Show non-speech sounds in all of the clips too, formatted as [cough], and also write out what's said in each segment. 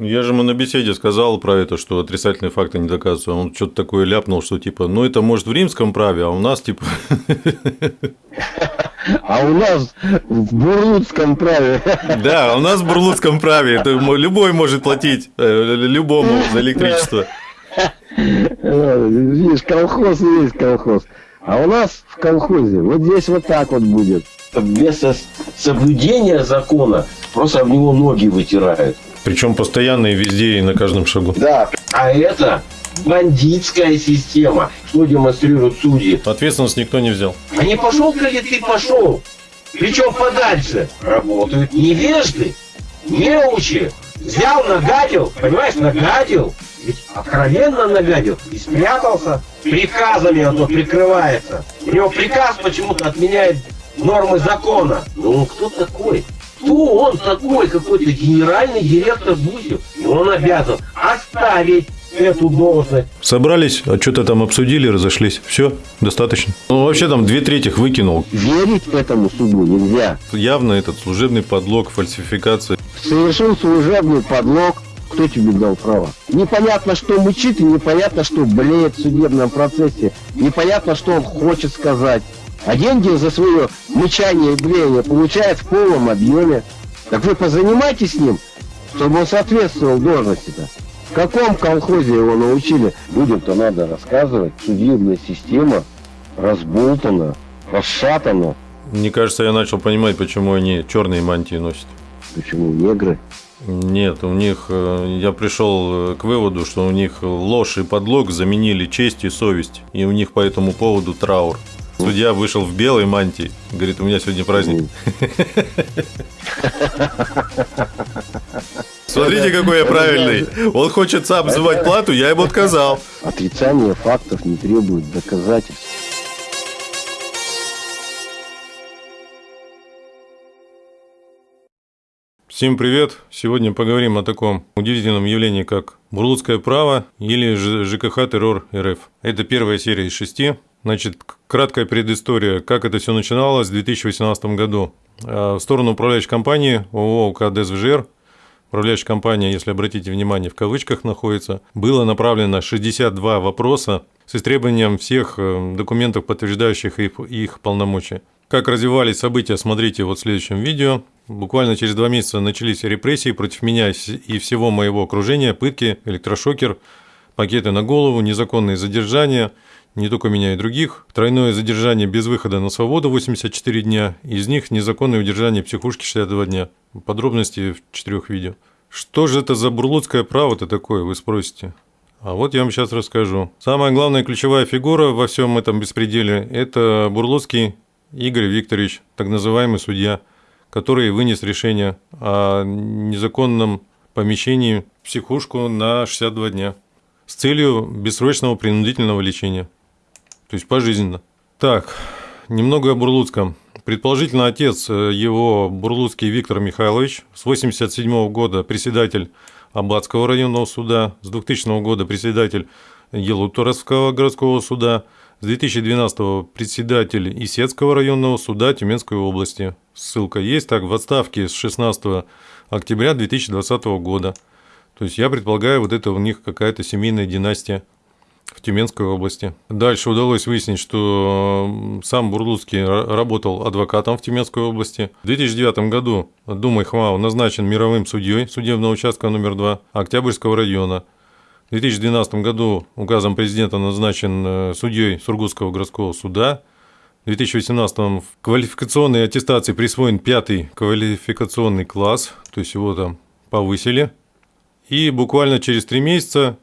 Я же ему на беседе сказал про это, что отрицательные факты не доказываются. Он что-то такое ляпнул, что типа, ну это может в римском праве, а у нас типа... [laughs] А у нас в бурлуцком праве. [laughs] Да, у нас в бурлуцком праве. Это любой может платить э, любому за электричество. Видишь, колхоз есть колхоз. А у нас в колхозе вот здесь вот так вот будет. Без соблюдения закона просто об него ноги вытирают. Причем постоянно и везде, и на каждом шагу. Да, а это бандитская система. Что демонстрируют судьи? Ответственность никто не взял. А не пошел, коли ты пошел. Причем подальше. Работают невежды, неучи. Взял, нагадил, понимаешь, нагадил. Ведь откровенно нагадил и спрятался. Приказами он тут прикрывается. У него приказ почему-то отменяет нормы закона. Ну кто такой? Кто он такой, какой-то генеральный директор Гусев? И он обязан оставить эту должность. Собрались, а что-то там обсудили, разошлись. Все, достаточно. Ну, вообще там две трети выкинул. Верить этому суду нельзя. Явно этот служебный подлог, фальсификация. Совершил служебный подлог, кто тебе дал право? Непонятно, что мучит, и непонятно, что блеет в судебном процессе. Непонятно, что он хочет сказать. А деньги за свое мычание и блеяние получает в полном объеме. Так вы позанимайтесь с ним, чтобы он соответствовал должности-то. В каком колхозе его научили? Людям-то надо рассказывать. Судебная система разболтана, расшатана. Мне кажется, я начал понимать, почему они черные мантии носят. Почему негры? Нет, у них, э, я пришел э, к выводу, что у них ложь и подлог заменили честь и совесть, и у них по этому поводу траур. Судья вышел в белой мантии, говорит, у меня сегодня праздник. [laughs] Смотрите, какой я правильный. Он хочет сам взывать плату, я ему отказал. Отрицание фактов не требует доказательств. Всем привет! Сегодня поговорим о таком удивительном явлении, как бурлуцкое право или ЖКХ террор РФ. Это первая серия из шести. Значит, краткая предыстория, как это все начиналось в 2018 году. А, в сторону управляющей компании ООО УК ДСВЖР, управляющая компания, если обратите внимание, в кавычках находится, было направлено 62 вопроса с истребованием всех э, документов, подтверждающих их, их полномочия. Как развивались события, смотрите вот в следующем видео. Буквально через два месяца начались репрессии против меня и всего моего окружения, пытки, электрошокер, пакеты на голову, незаконные задержания, не только меня и других, тройное задержание без выхода на свободу 84 дня, из них незаконное удержание психушки 62 дня. Подробности в четырех видео. Что же это за бурлуцкое право-то такое, вы спросите? А вот я вам сейчас расскажу. Самая главная ключевая фигура во всем этом беспределе – это Бурлуцкий Игорь Викторович, так называемый судья – который вынес решение о незаконном помещении в психушку на 62 дня с целью бессрочного принудительного лечения. То есть пожизненно. Так, немного о Бурлуцком. Предположительно, отец э, его, Бурлуцкий Виктор Михайлович, с 1987 года председатель Аббатского районного суда, с 2000 года председатель Елуторовского городского суда, с 2012 председатель Исетского районного суда Тюменской области, ссылка есть, так, в отставке с 16 октября 2020 года. То есть я предполагаю, вот это у них какая-то семейная династия в Тюменской области. Дальше удалось выяснить, что сам Бурлуцкий работал адвокатом в Тюменской области. В 2009 году Думай Хмау назначен мировым судьей судебного участка номер 2 Октябрьского района. В 2012 году указом президента назначен э, судьей Сургутского городского суда – в 2018 в квалификационной аттестации присвоен пятый квалификационный класс, то есть его там повысили. И буквально через три месяца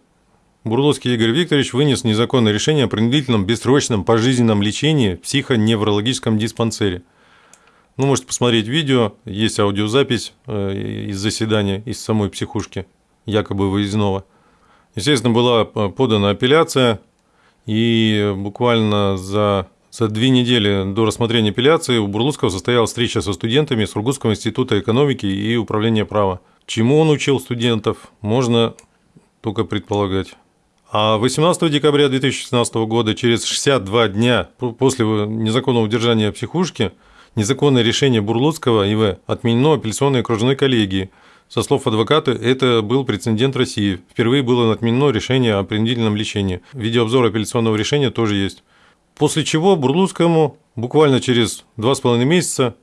Бурловский Игорь Викторович вынес незаконное решение о принудительном бессрочном пожизненном лечении в психоневрологическом диспансере. Ну, можете посмотреть видео, есть аудиозапись э, из заседания из самой психушки, якобы выездного. Естественно, была э, подана апелляция, и буквально за за две недели до рассмотрения апелляции у Бурлуцкого состоялась встреча со студентами Сургутского института экономики и управления права. Чему он учил студентов, можно только предполагать. А 18 декабря 2016 года, через 62 дня после незаконного удержания психушки, незаконное решение Бурлуцкого ИВ отменено апелляционной окружной коллегии Со слов адвоката, это был прецедент России. Впервые было отменено решение о принудительном лечении. Видеообзор апелляционного решения тоже есть. После чего Бурлуцкому буквально через два с половиной месяца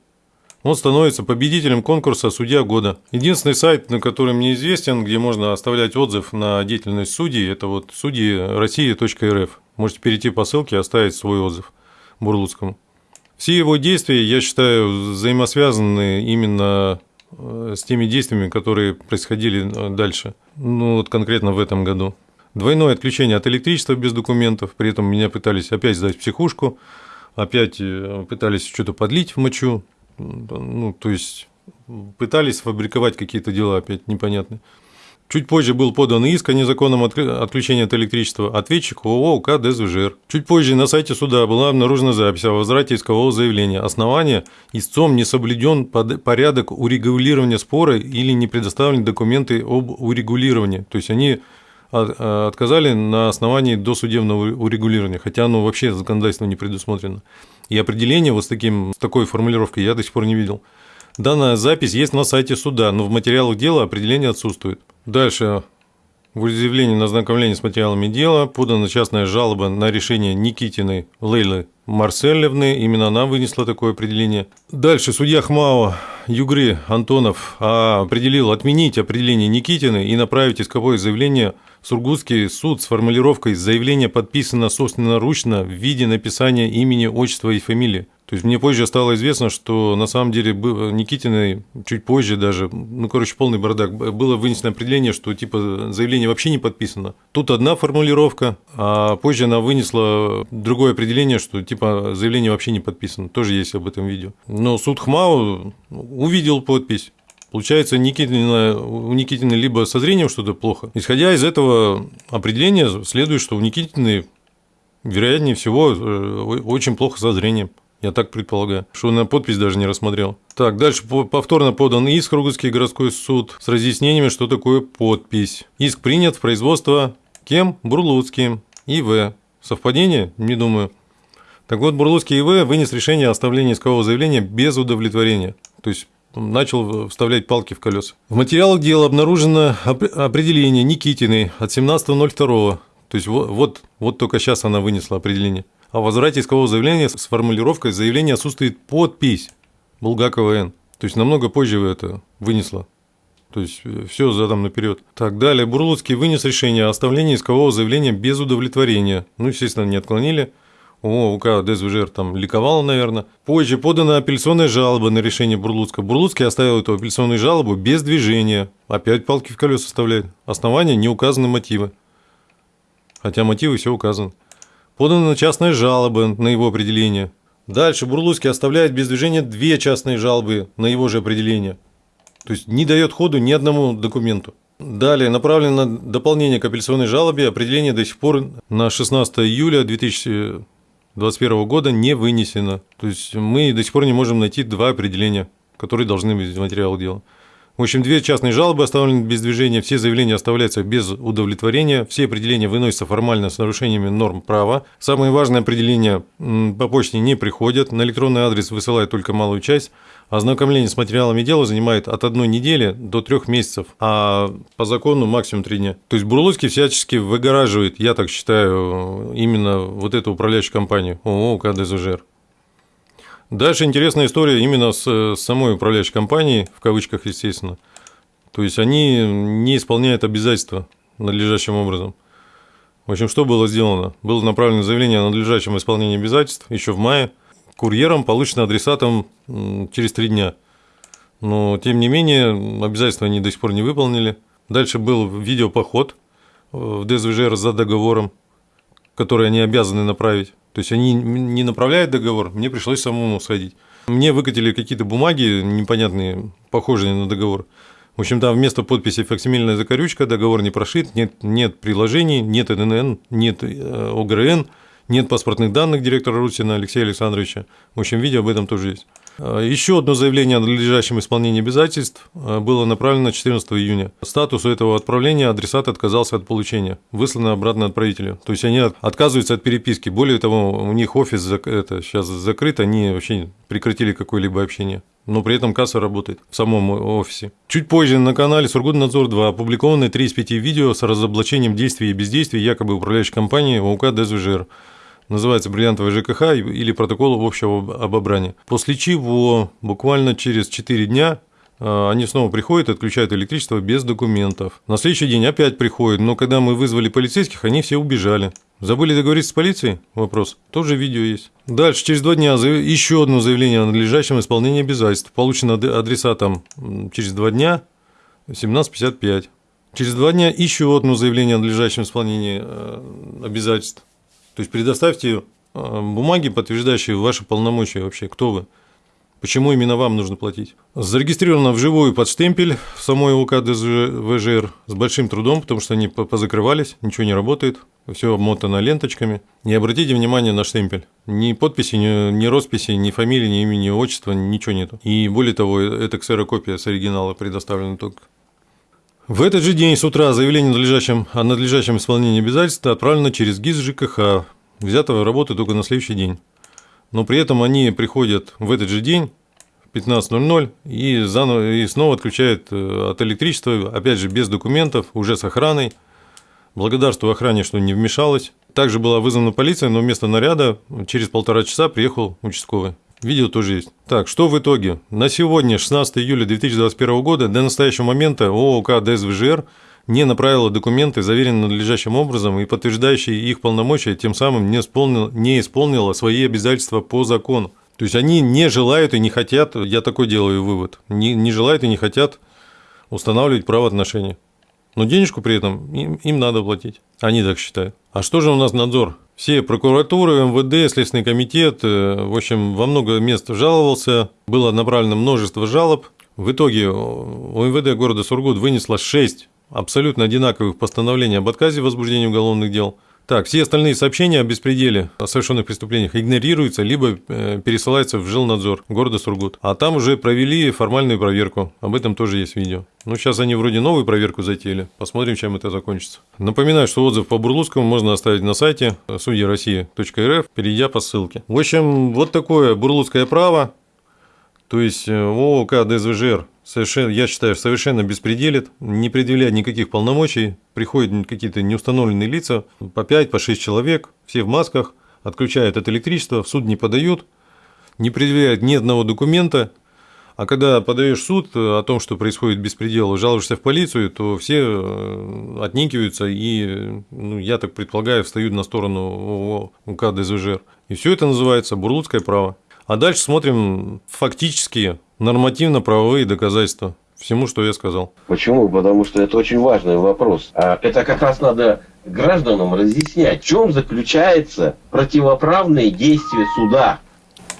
он становится победителем конкурса «Судья года». Единственный сайт, на который мне известен, где можно оставлять отзыв на деятельность судей, это вот судьи. Можете перейти по ссылке и оставить свой отзыв Бурлуцкому. Все его действия, я считаю, взаимосвязаны именно э, с теми действиями, которые происходили э, дальше. Ну, вот конкретно в этом году. Двойное отключение от электричества без документов, при этом меня пытались опять сдать психушку, опять э, пытались что-то подлить в мочу, ну, то есть пытались фабриковать какие-то дела опять непонятные. Чуть позже был подан иск о незаконном отключении от электричества ответчик ООО УК ДСВЖР. Чуть позже на сайте суда была обнаружена запись о возврате искового заявления. Основание – истцом не соблюден порядок урегулирования спора или не предоставлены документы об урегулировании. То есть они отказали на основании досудебного урегулирования, хотя оно вообще законодательством не предусмотрено. И определение вот с, таким, с такой формулировкой я до сих пор не видел. Данная запись есть на сайте суда, но в материалах дела определение отсутствует. Дальше. В изъявлении на ознакомление с материалами дела подана частная жалоба на решение Никитиной Лейлы Марселевны. Именно она вынесла такое определение. Дальше судья ХМАО Югры Антонов определил отменить определение Никитины и направить исковое заявление Сургутский суд с формулировкой «заявление подписано собственноручно в виде написания имени, отчества и фамилии». То есть мне позже стало известно, что на самом деле Никитиной чуть позже даже, ну, короче, полный бардак, было вынесено определение, что типа заявление вообще не подписано. Тут одна формулировка, а позже она вынесла другое определение, что типа заявление вообще не подписано. Тоже есть об этом видео. Но суд ХМАУ увидел подпись. Получается, Никитина, у Никитины либо со зрением что-то плохо. Исходя из этого определения, следует, что у Никитины, вероятнее всего, э, очень плохо со зрением. Я так предполагаю, что на подпись даже не рассмотрел. Так, дальше повторно подан иск Ругутский городской суд с разъяснениями, что такое подпись. Иск принят в производство кем? Бурлуцким. ИВ. Совпадение? Не думаю. Так вот, Бурлуцкий ИВ вынес решение о оставлении искового заявления без удовлетворения. То есть начал вставлять палки в колеса. В материалах дела обнаружено определение Никитиной от 17.02. То есть вот, вот, вот только сейчас она вынесла определение о возврате искового заявления с формулировкой «заявление отсутствует подпись Булгакова Н». То есть намного позже это вынесла. То есть э, все задом наперед. Так, далее. Бурлуцкий вынес решение о оставлении искового заявления без удовлетворения. Ну, естественно, не отклонили. О, УК ДСВЖР там ликовал, наверное. Позже подана апелляционная жалоба на решение Бурлуцкого. Бурлуцкий оставил эту апелляционную жалобу без движения. Опять палки в колеса составляет. Основание не указаны мотивы. Хотя мотивы все указаны. Подана частная жалоба на его определение. Дальше Бурлуцкий оставляет без движения две частные жалобы на его же определение. То есть не дает ходу ни одному документу. Далее направлено дополнение к апелляционной жалобе. Определение до сих пор на 16 июля 2021 года не вынесено. То есть мы до сих пор не можем найти два определения, которые должны быть в материалах дела. В общем, две частные жалобы оставлены без движения, все заявления оставляются без удовлетворения, все определения выносятся формально с нарушениями норм права. Самые важные определения по почте не приходят, на электронный адрес высылают только малую часть. Ознакомление с материалами дела занимает от одной недели до трех месяцев, а по закону максимум три дня. То есть Бурлуцкий всячески выгораживает, я так считаю, именно вот эту управляющую компанию ООО КДЗЖР. Дальше интересная история именно с, с самой управляющей компанией, в кавычках, естественно. То есть они не исполняют обязательства надлежащим образом. В общем, что было сделано? Было направлено заявление о надлежащем исполнении обязательств еще в мае. Курьером получено адресатом через три дня. Но, тем не менее, обязательства они до сих пор не выполнили. Дальше был видеопоход в ДСВЖР за договором, который они обязаны направить. То есть они не направляют договор, мне пришлось самому сходить. Мне выкатили какие-то бумаги непонятные, похожие на договор. В общем, там вместо подписи факсимильная закорючка, договор не прошит, нет, нет приложений, нет ННН, нет э, ОГРН, нет паспортных данных директора Русина Алексея Александровича. В общем, видео об этом тоже есть. А, Еще одно заявление о надлежащем исполнении обязательств а, было направлено 14 июня. Статус у этого отправления адресат отказался от получения, выслано обратно отправителю. То есть они отказываются от переписки. Более того, у них офис это, сейчас закрыт, они вообще прекратили какое-либо общение. но при этом касса работает в самом офисе. Чуть позже на канале Сургутнадзор-2 опубликованы 3 из 5 видео с разоблачением действий и бездействий якобы управляющей компании ОУК ДСВЖР. Называется «Бриллиантовый ЖКХ» или «Протокол общего обобрания». После чего буквально через 4 дня а, они снова приходят, отключают электричество без документов. На следующий день опять приходят, но когда мы вызвали полицейских, они все убежали. Забыли договориться с полицией? Вопрос. Тоже видео есть. Дальше, через два дня еще одно заявление о надлежащем исполнении обязательств. Получено адресатом через два дня 17.55. Через два дня еще одно заявление о надлежащем исполнении э, обязательств. То есть предоставьте э, бумаги, подтверждающие ваши полномочия вообще, кто вы. Почему именно вам нужно платить? Зарегистрировано вживую под штемпель в самой УК ДЗВЖР с большим трудом, потому что они позакрывались, ничего не работает, все обмотано ленточками. Не обратите внимание на штемпель. Ни подписи, ни, ни росписи, ни фамилии, ни имени, ни отчества, ничего нету. И более того, это ксерокопия с оригинала предоставлена только. В этот же день с утра заявление надлежащем, о надлежащем исполнении обязательств отправлено через ГИС ЖКХ, взятого работы только на следующий день но при этом они приходят в этот же день в 15.00 и, заново, и снова отключают э, от электричества, опять же, без документов, уже с охраной. Благодарствую охране, что не вмешалась. Также была вызвана полиция, но вместо наряда через полтора часа приехал участковый. Видео тоже есть. Так, что в итоге? На сегодня, 16 июля 2021 года, до настоящего момента ООК ДСВЖР не направила документы, заверенные надлежащим образом и подтверждающие их полномочия, тем самым не, исполнил, не исполнила свои обязательства по закону. То есть они не желают и не хотят, я такой делаю вывод, не, не желают и не хотят устанавливать правоотношения. Но денежку при этом им, им надо платить. Они так считают. А что же у нас надзор? Все прокуратуры, МВД, Следственный комитет, э, в общем, во много мест жаловался, было направлено множество жалоб. В итоге у МВД города Сургут вынесло 6 абсолютно одинаковых постановлений об отказе в возбуждении уголовных дел. Так, все остальные сообщения о беспределе, о совершенных преступлениях игнорируются, либо э, пересылаются в жилнадзор города Сургут. А там уже провели формальную проверку. Об этом тоже есть видео. Ну, сейчас они вроде новую проверку затеяли. Посмотрим, чем это закончится. Напоминаю, что отзыв по Бурлуцкому можно оставить на сайте судьяроссии.рф, перейдя по ссылке. В общем, вот такое бурлуцкое право. То есть э, ООК ДСВЖР совершенно, я считаю, совершенно беспределит, не предъявляет никаких полномочий, приходят какие-то неустановленные лица, по 5, по 6 человек, все в масках, отключают от электричества, в суд не подают, не предъявляют ни одного документа, а когда подаешь суд о том, что происходит беспредел, жалуешься в полицию, то все э, отникиваются и, ну, я так предполагаю, встают на сторону УК ДСВЖР. И все это называется бурлуцкое право. А дальше смотрим фактические нормативно-правовые доказательства всему, что я сказал. Почему? Потому что это очень важный вопрос. А это как раз надо гражданам разъяснять, в чем заключается противоправные действия суда.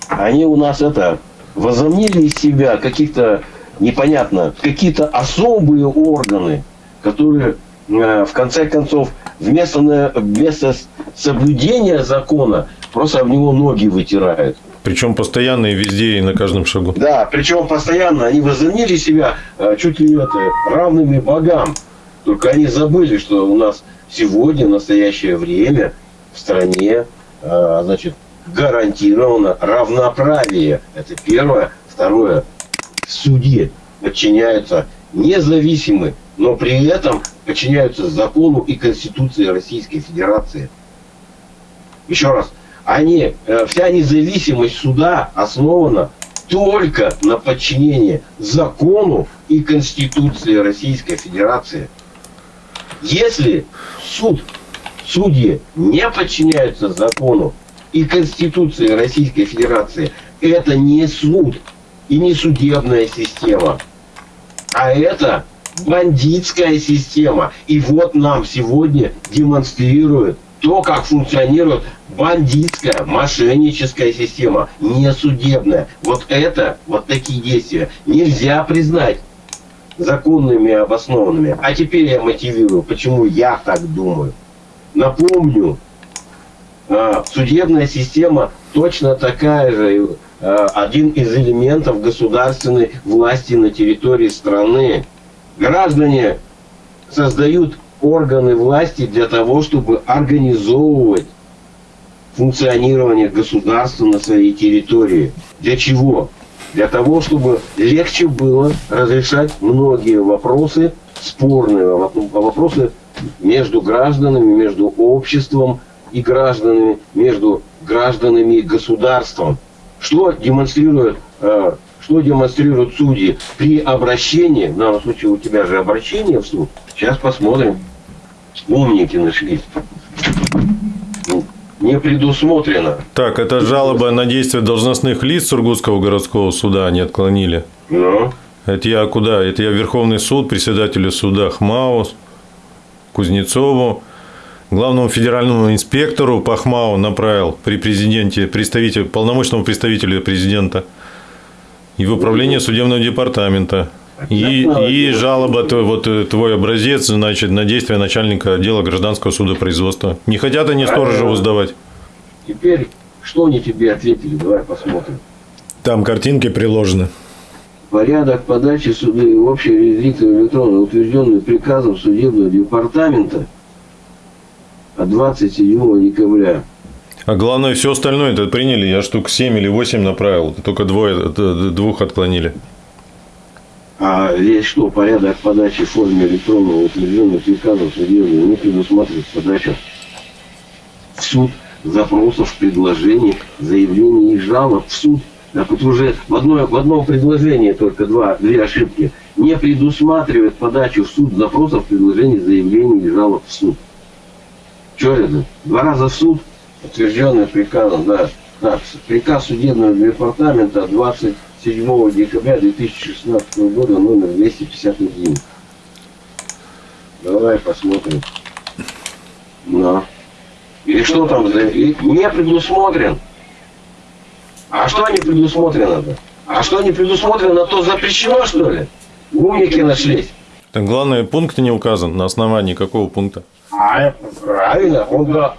Они у нас это возомнили из себя каких-то непонятно, какие-то особые органы, которые э, в конце концов вместо, вместо соблюдения закона просто об него ноги вытирают. Причем постоянно и везде, и на каждом шагу. Да, причем постоянно они возомнили себя э, чуть ли это, равными богам. Только они забыли, что у нас сегодня, в настоящее время, в стране, э, значит, гарантировано равноправие. Это первое. Второе. Суде подчиняются независимы, но при этом подчиняются закону и Конституции Российской Федерации. Еще раз, они, э, вся независимость суда основана только на подчинении закону и Конституции Российской Федерации. Если суд, судьи не подчиняются закону и Конституции Российской Федерации, это не суд и не судебная система, а это бандитская система. И вот нам сегодня демонстрируют то, как функционирует бандитская, мошенническая система, не судебная. Вот это, вот такие действия нельзя признать законными и обоснованными. А теперь я мотивирую, почему я так думаю. Напомню, а, судебная система точно такая же, а, один из элементов государственной власти на территории страны. Граждане создают органы власти для того, чтобы организовывать функционирование государства на своей территории. Для чего? для того, чтобы легче было разрешать многие вопросы, спорные вопросы между гражданами, между обществом и гражданами, между гражданами и государством. Что демонстрирует, э, что демонстрируют судьи при обращении, в данном случае у тебя же обращение в суд, сейчас посмотрим. Умники нашлись. Ну, не предусмотрено. Так, это жалоба на действия должностных лиц Сургутского городского суда они отклонили. Ну, Это я куда? Это я Верховный суд, председателю суда ХМАУ, Кузнецову, главному федеральному инспектору по ХМАУ направил при президенте, представитель, полномочному представителю президента и в управление судебного департамента. И, и жалоба, твой- вот э, твой образец, значит, на действия начальника отдела гражданского судопроизводства. Не хотят они Сторожеву сдавать? теперь, что они тебе ответили, давай посмотрим. Там картинки приложены. Порядок подачи суды в общий регистр электронно утвержденный приказом судебного департамента от 27 декабря. А главное, все остальное это приняли. Я штук 7 или 8 направил. Только двое, э, двух отклонили. А здесь что, порядок подачи в форме электронного утвержденного приказом судебного не предусматривает подачу в суд запросов, предложений, заявлений и жалоб в суд. Так вот уже в, одной, в одном предложении только два, две ошибки. Не предусматривает подачу в суд запросов, предложений, заявлений и жалоб в суд. Что это? Два раза в суд, утвержденный приказом, да. Так, приказ судебного департамента 27 декабря 2016 года, номер 251. Давай посмотрим. Да. Или что там за... и Не предусмотрен. А что не предусмотрено-то? А что не предусмотрено, то запрещено, что ли? Умники нашлись. Так главное, пункт не указан. На основании какого пункта? А, правильно, он да.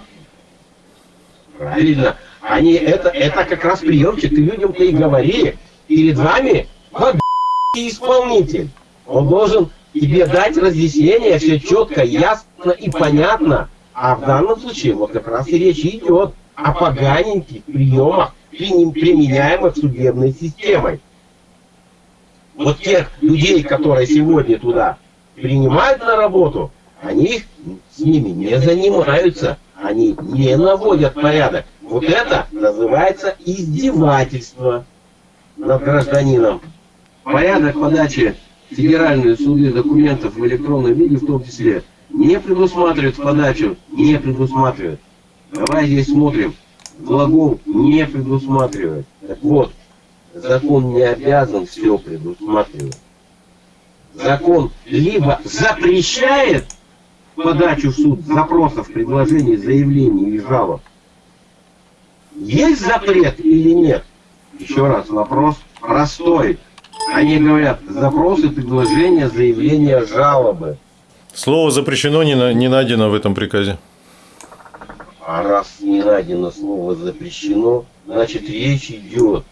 Правильно. Они, это, это как раз приемчик. Ты людям-то и говори. Перед вами вот исполнитель. Он должен тебе дать разъяснение, все четко, ясно и понятно. А в данном случае вот как раз и речь идет о поганеньких приемах, применяемых судебной системой. Вот тех людей, которые сегодня туда принимают на работу, они с ними не занимаются, они не наводят порядок. Вот это называется издевательство над гражданином. Порядок подачи в федеральные суды документов в электронном виде в том числе не предусматривает подачу, не предусматривает. Давай здесь смотрим. Глагол не предусматривает. Так вот, закон не обязан все предусматривать. Закон либо запрещает подачу в суд запросов, предложений, заявлений и жалоб. Есть запрет или нет? Еще раз вопрос простой. Они говорят, запросы, предложения, заявления, жалобы. Слово запрещено не, на- не найдено в этом приказе. А раз не найдено слово запрещено, значит речь идет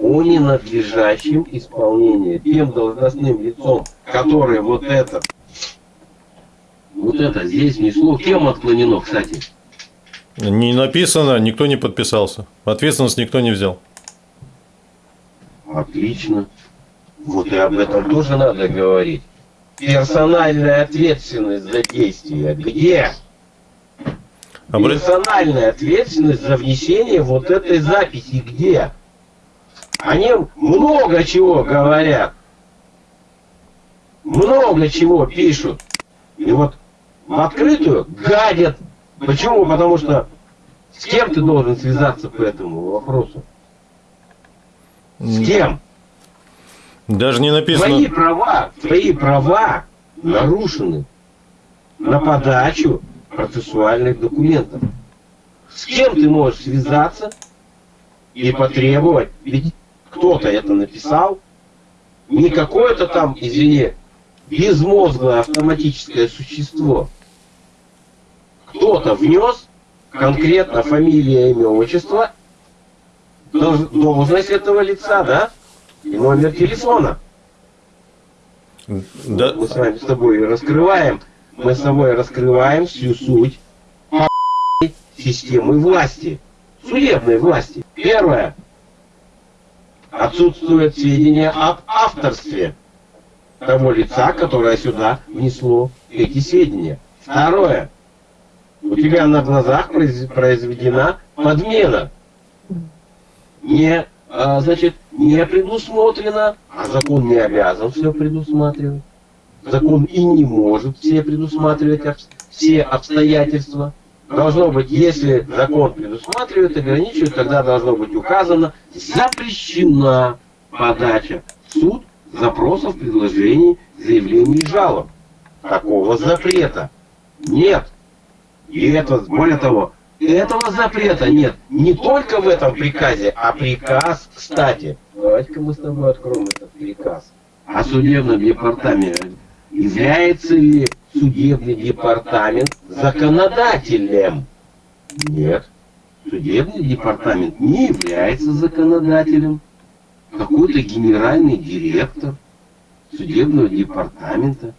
о ненадлежащем исполнении тем должностным лицом, которое вот это, вот это здесь внесло, кем отклонено, кстати? Не написано, никто не подписался. Ответственность никто не взял. Отлично. Вот и об этом тоже надо говорить. Персональная ответственность за действия. Где? Обра- Персональная ответственность за внесение вот этой записи. Где? Они много чего говорят. Много чего пишут. И вот в открытую гадят. Почему? Потому что с кем ты должен связаться по этому вопросу? С кем? Даже не Твои написано. права, твои права нарушены на подачу процессуальных документов. С кем ты можешь связаться и потребовать? Ведь кто-то это написал, не какое-то там, извини, безмозглое автоматическое существо. Кто-то внес конкретно фамилия, имя, отчество, должность этого лица, да? И номер телефона. Да, Мы с вами с тобой раскрываем, мы с тобой раскрываем всю суть системы власти, судебной власти. Первое. отсутствуют сведения об авторстве того лица, которое сюда внесло эти сведения. Второе. У тебя на глазах произведена подмена. Не, а, значит, не предусмотрено, а закон не обязан все предусматривать. Закон и не может все предусматривать все обстоятельства. Должно быть, если закон предусматривает, ограничивает, тогда должно быть указано, запрещена подача в суд запросов, предложений, заявлений и жалоб. Такого запрета нет. И это, более того, этого запрета нет не только в этом приказе, а приказ, кстати, давайте-ка мы с тобой откроем этот приказ о судебном департаменте. Является ли судебный департамент законодателем? Нет. Судебный департамент не является законодателем. Какой-то генеральный директор судебного департамента.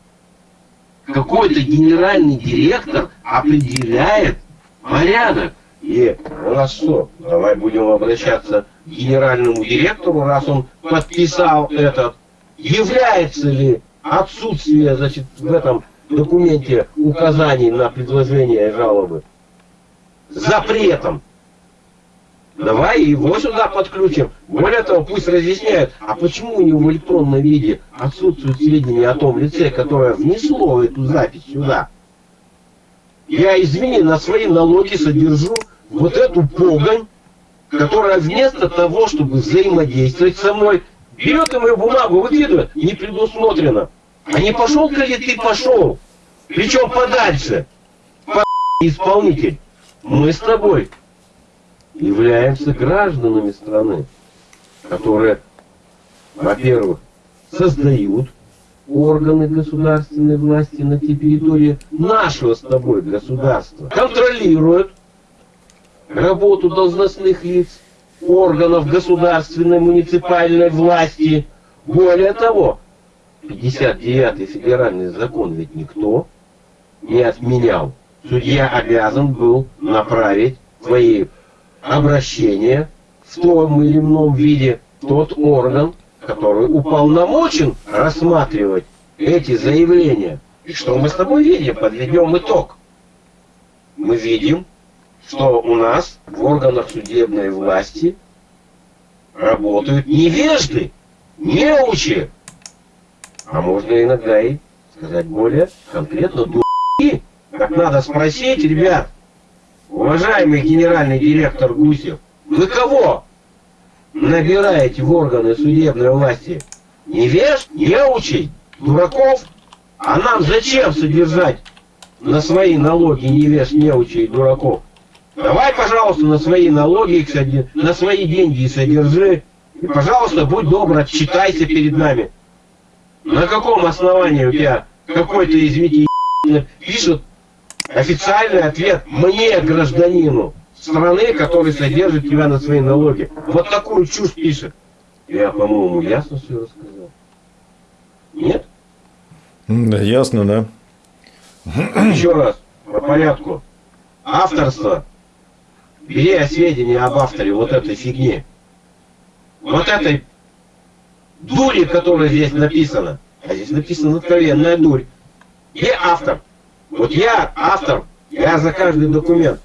Какой-то генеральный директор определяет порядок. И раз что, давай будем обращаться к генеральному директору, раз он подписал этот. Является ли отсутствие значит, в этом документе указаний на предложение жалобы запретом. Давай его сюда подключим. Более того, пусть разъясняют, а почему у него в электронном виде отсутствуют сведения о том лице, которое внесло эту запись сюда. Я, извини, на свои налоги содержу вот эту погонь, которая вместо того, чтобы взаимодействовать со мной, берет и мою бумагу выкидывает, не предусмотрено. А не пошел-ка ли ты пошел? Причем подальше. По [laughs] исполнитель. Мы с тобой являемся гражданами страны, которые, во-первых, создают органы государственной власти на территории нашего с тобой государства, контролируют работу должностных лиц, органов государственной муниципальной власти. Более того, 59-й федеральный закон ведь никто не отменял. Судья обязан был направить свои обращения в том или ином виде тот орган, который уполномочен рассматривать эти заявления. И что мы с тобой видим? Подведем итог. Мы видим, что у нас в органах судебной власти работают невежды, неучи, а можно иногда и сказать более конкретно дураки. Как надо спросить, ребят, уважаемый генеральный директор Гусев, вы кого набираете в органы судебной власти? Невеж, неучей, дураков? А нам зачем содержать на свои налоги невеж, неучей, дураков? Давай, пожалуйста, на свои налоги, на свои деньги содержи. И, пожалуйста, будь добр, отчитайся перед нами. На каком основании у тебя какой-то, извините, пишет официальный ответ мне, гражданину страны, который содержит тебя на свои налоги? Вот такую чушь пишет. Я, по-моему, ясно все рассказал. Нет? Да, ясно, да. Еще раз, по порядку. Авторство. Бери сведения об авторе вот этой фигни. Вот этой дури, которая здесь написана. А здесь написана откровенная дурь. И автор. Вот я автор, я за каждый документ.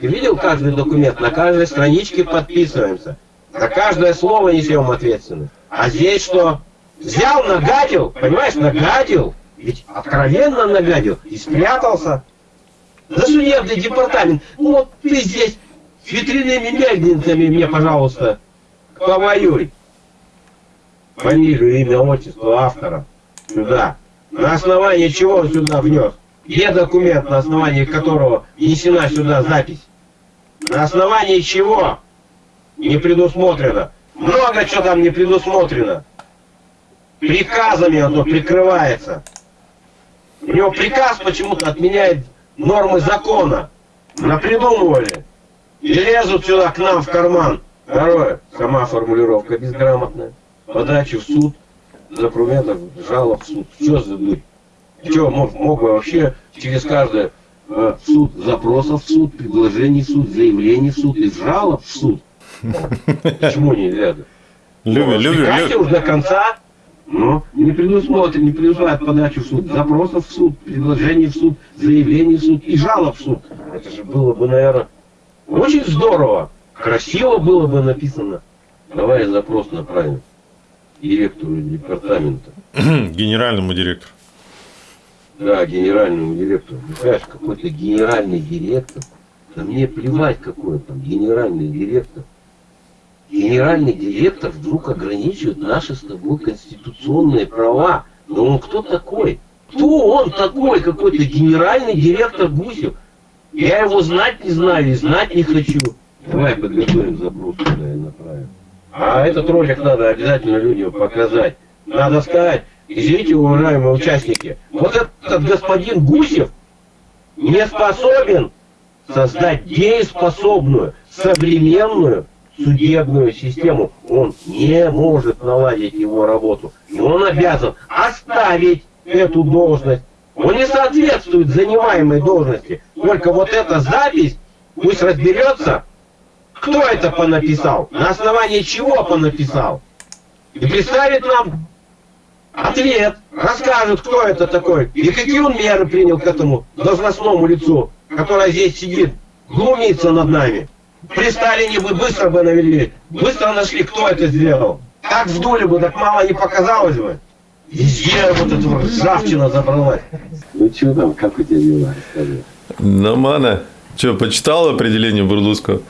Видел каждый документ? На каждой страничке подписываемся. За каждое слово несем ответственность. А здесь что? Взял, нагадил, понимаешь, нагадил. Ведь откровенно нагадил и спрятался. За судебный департамент. Ну вот ты здесь с ветряными мельницами мне, пожалуйста, повоюй фамилию, имя, отчество автора сюда. На основании чего он сюда внес? Где документ, на основании которого внесена сюда запись? На основании чего? Не предусмотрено. Много чего там не предусмотрено. Приказами он тут прикрывается. У него приказ почему-то отменяет нормы закона. Напридумывали. И лезут сюда к нам в карман. Второе. Сама формулировка безграмотная подачи в суд документов, жалоб в суд. Что за дурь? Что, мог, мог бы вообще через каждое э, суд запросов в суд, предложений в суд, заявлений в суд и жалоб в суд? Почему нельзя? Люби, Ну, люби, развлекайте люби. уж до конца. Ну, не предусмотрен, не предусматривает подачу в суд, запросов в суд, предложений в суд, заявлений в суд и жалоб в суд. Это же было бы, наверное, очень здорово. Красиво было бы написано. Давай запрос направим директору департамента. Генеральному директору. Да, генеральному директору. Ну, Знаешь, какой-то генеральный директор. Да мне плевать, какой там генеральный директор. Генеральный директор вдруг ограничивает наши с тобой конституционные права. Но он кто такой? Кто он такой, какой-то генеральный директор Гусев? Я его знать не знаю и знать не хочу. Давай подготовим запрос туда и направим. А этот ролик надо обязательно людям показать. Надо сказать, извините, уважаемые участники, вот этот господин Гусев не способен создать дееспособную, современную судебную систему. Он не может наладить его работу. И он обязан оставить эту должность. Он не соответствует занимаемой должности. Только вот эта запись, пусть разберется, кто это понаписал, на основании чего понаписал. И представит нам ответ, расскажет, кто это такой, и какие он меры принял к этому должностному лицу, которое здесь сидит, глумится над нами. При Сталине бы быстро бы навели, быстро нашли, кто это сделал. Как вдули бы, так мало не показалось бы. Везде вот эта ржавчина забралась. Ну что там, как у тебя дела? Расскажи. Нормально. Че, почитал определение Бурлуцкого?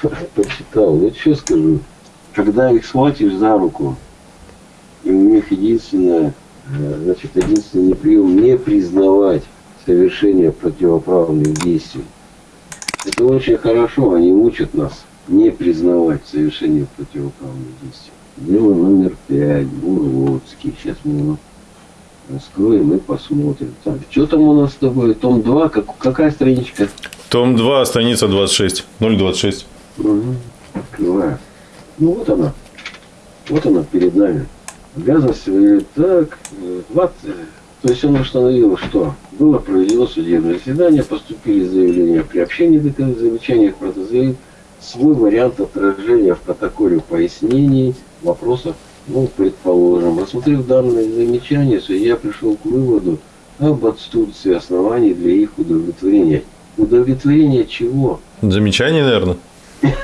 Почитал. Ну что скажу. Когда их схватишь за руку, и у них единственное, э, значит, единственный прием не признавать совершение противоправных действий. Это очень хорошо, они учат нас не признавать совершение противоправных действий. Дело номер пять, Бурлоцкий. Сейчас мы его раскроем и посмотрим. Так, что там у нас с тобой? Том 2, как, какая страничка? Том 2, страница 26. 026. Угу. Открываю. Ну вот она. Вот она перед нами. Обязанности говорит, так, э, 20. То есть он установил, что было проведено судебное заседание, поступили заявления при общении доказательных замечаниях протозаявит свой вариант отражения в протоколе пояснений, вопросов, ну, предположим. Рассмотрев данные замечания, судья пришел к выводу об отсутствии оснований для их удовлетворения. Удовлетворение чего? Замечание, наверное. [laughs]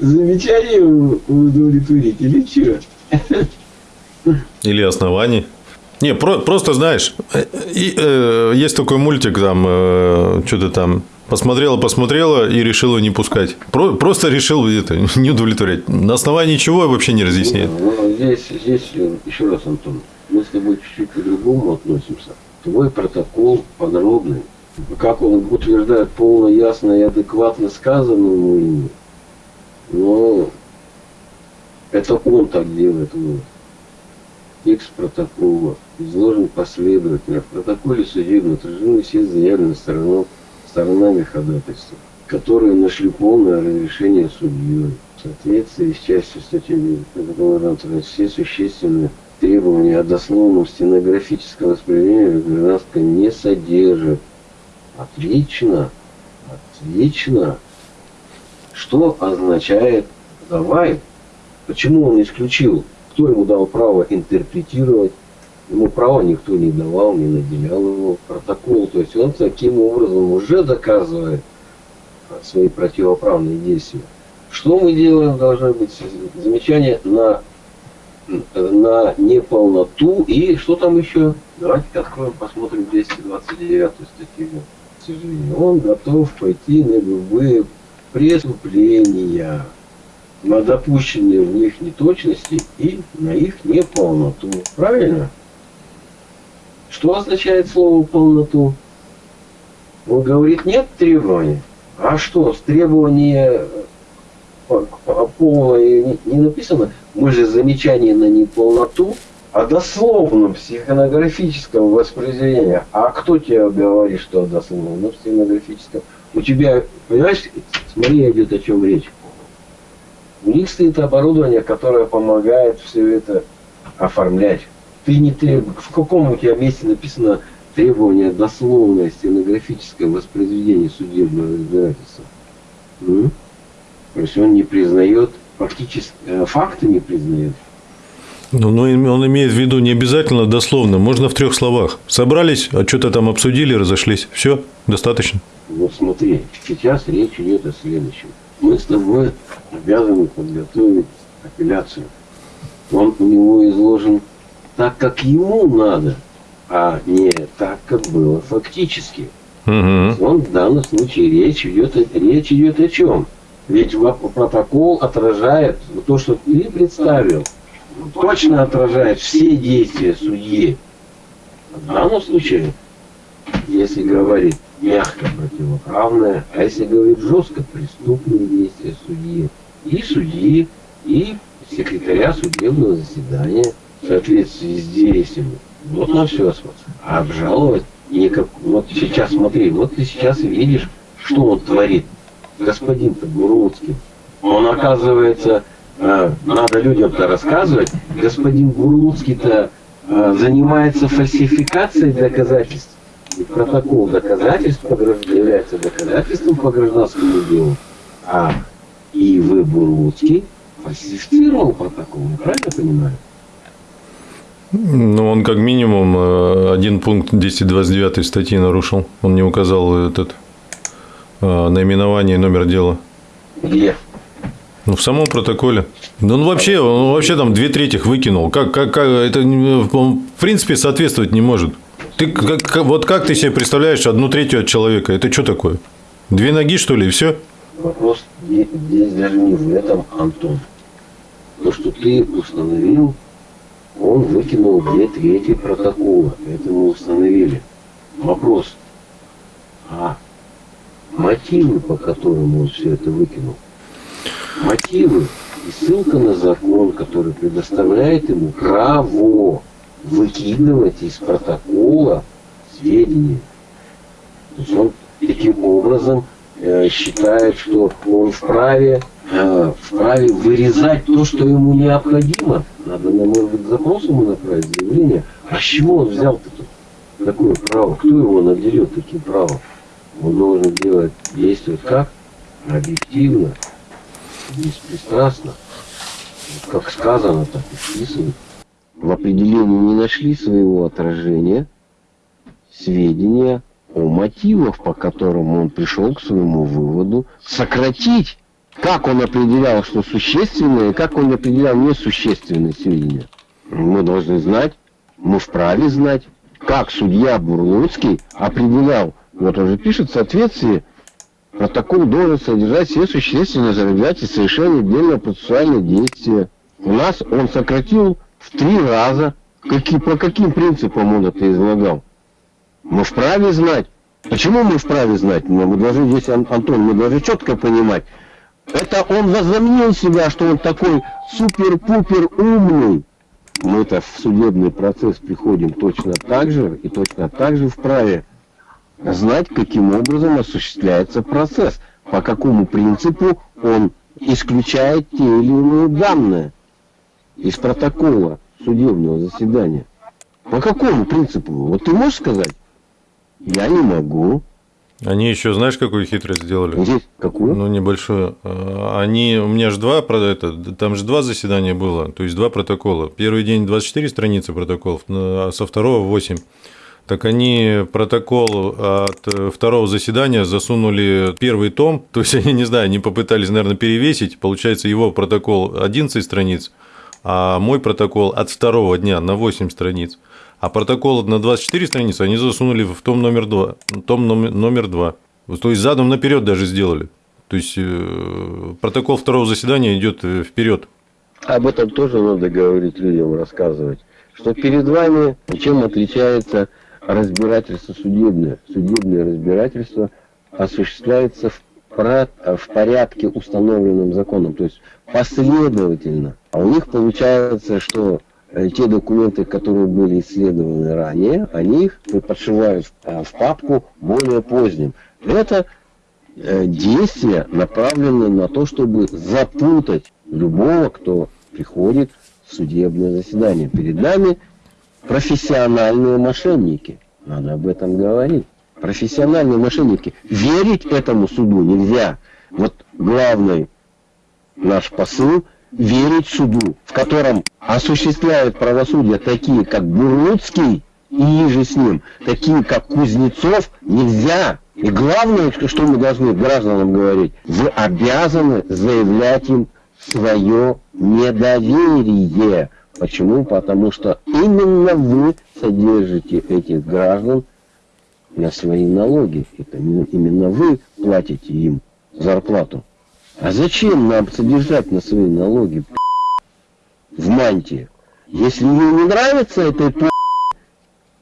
Замечание удовлетворить или что? Или оснований. Не, про- просто знаешь, э, и, э, есть такой мультик, там, э, что-то там, посмотрела, посмотрела и решила не пускать. Про- просто решил это, [laughs] не удовлетворять. На основании чего вообще не разъясняет. Ну, здесь, здесь, э, еще раз, Антон, мы с тобой чуть-чуть по-другому относимся. Твой протокол подробный. Как он утверждает полно, ясно и адекватно сказанному ему. Но это он так делает. Вот. Текст протокола изложен последовательно. В протоколе судебно отражены все заявленные стороной, сторонами ходатайства, которые нашли полное разрешение судьей. В соответствии с частью статьи протокола все существенные требования о дословном стенографическом восприятии гражданского не содержат. Отлично. Отлично. Что означает давай? Почему он исключил? Кто ему дал право интерпретировать? Ему права никто не давал, не наделял его протокол. То есть он таким образом уже доказывает свои противоправные действия. Что мы делаем? Должно быть замечание на, на неполноту и что там еще? Давайте откроем, посмотрим 229 статью. Он готов пойти на любые преступления, на допущенные в них неточности и на их неполноту. Правильно? Что означает слово полноту? Он говорит, нет требований. А что, с требования полное не, написано? Мы же замечание на неполноту, о дословном стенографическом воспроизведении. А кто тебе говорит, что о дословном стенографическом? У тебя, понимаешь, смотри, идет о чем речь. У них стоит оборудование, которое помогает все это оформлять. Ты не требуешь, в каком у тебя месте написано требование дословное стенографическое воспроизведение судебного разбирательства. М? То есть он не признает, фактически, э, факты не признает. Ну, ну, он имеет в виду не обязательно дословно, можно в трех словах. Собрались, а что-то там обсудили, разошлись. Все, достаточно. Вот смотри, сейчас речь идет о следующем. Мы с тобой обязаны подготовить апелляцию. Он у него изложен так, как ему надо, а не так, как было фактически. Угу. Он в данном случае речь идет, о- речь идет о чем? Ведь протокол отражает то, что ты представил, точно отражает все действия судьи. В данном случае, если говорить мягко противоправное, а если говорить жестко, преступные действия судьи. И судьи, и секретаря судебного заседания в соответствии с действиями. Вот на все А обжаловать никак. Вот сейчас смотри, вот ты сейчас видишь, что он творит. Господин-то Бурлуцкий. Он оказывается, э, надо людям-то рассказывать, господин Бурлуцкий-то э, занимается фальсификацией доказательств. И протокол доказательств является доказательством по гражданскому делу. А И.В. Бурлуцкий фальсифицировал протокол, я правильно понимаю? Ну, он как минимум э, один пункт 229 статьи нарушил. Он не указал этот наименование и номер дела. Где? Ну, в самом протоколе. Да он вообще, он вообще там две трети выкинул. Как, как, как это в принципе соответствовать не может. Ты как, вот как ты себе представляешь одну третью от человека? Это что такое? Две ноги, что ли, и все? Вопрос здесь даже не в этом, Антон. То, что ты установил, он выкинул две трети протокола. Это мы установили. Вопрос. А мотивы, по которым он все это выкинул? Мотивы и ссылка на закон, который предоставляет ему право выкидывать из протокола сведения. То есть он таким образом э, считает, что он вправе, э, вправе вырезать то, что ему необходимо. Надо, на может быть, запрос ему направить, заявление. А с чего он взял такое право? Кто его наделет таким правом? Он должен делать, действовать как? Объективно, беспристрастно. Как сказано, так и вписывать. В определении не нашли своего отражения сведения о мотивах, по которым он пришел к своему выводу, сократить, как он определял, что существенное, и как он определял несущественные сведения. Мы должны знать, мы вправе знать, как судья Бурлуцкий определял, вот он же пишет в соответствии, протокол должен содержать все существенные зарабатывания совершения отдельного процессуального действия. У нас он сократил в три раза. Какие, по каким принципам он это излагал? Мы вправе знать. Почему мы вправе знать? Мы должны здесь, Ан- Антон, мы должны четко понимать. Это он возомнил себя, что он такой супер-пупер умный. Мы-то в судебный процесс приходим точно так же и точно так же вправе знать, каким образом осуществляется процесс, по какому принципу он исключает те или иные данные из протокола судебного заседания. По какому принципу? Вот ты можешь сказать? Я не могу. Они еще, знаешь, какую хитрость сделали? Здесь какую? Ну, небольшую. А, Они, у меня же два, это, там же два заседания было, то есть два протокола. Первый день 24 страницы протоколов, а со второго 8. Так они протокол от э, второго заседания засунули первый том, [laughs] то есть они, не знаю, они попытались, наверное, перевесить, получается, его протокол 11 страниц, а мой протокол от второго дня на 8 страниц. А протокол на 24 страницы они засунули в том номер 2. Том номер, номер 2. То есть задом наперед даже сделали. То есть э, протокол второго заседания идет вперед. Об этом тоже надо говорить людям, рассказывать. Что перед вами чем отличается разбирательство судебное. Судебное разбирательство осуществляется в, в порядке, установленном законом, то есть последовательно. А у них получается, что э, те документы, которые были исследованы ранее, они их подшивают в, э, в папку более поздним. Это э, действия направлены на то, чтобы запутать любого, кто приходит в судебное заседание. Перед нами профессиональные мошенники. Надо об этом говорить. Профессиональные мошенники. Верить этому суду нельзя. Вот главный наш посыл – верить суду, в котором осуществляют правосудие такие, как Бурлуцкий и же с ним, такие, как Кузнецов, нельзя. И главное, что мы должны гражданам говорить, вы обязаны заявлять им свое недоверие. Почему? Потому что именно вы содержите этих граждан на свои налоги. Это именно вы платите им зарплату. А зачем нам содержать на свои налоги в мантии? Если ей не нравится этой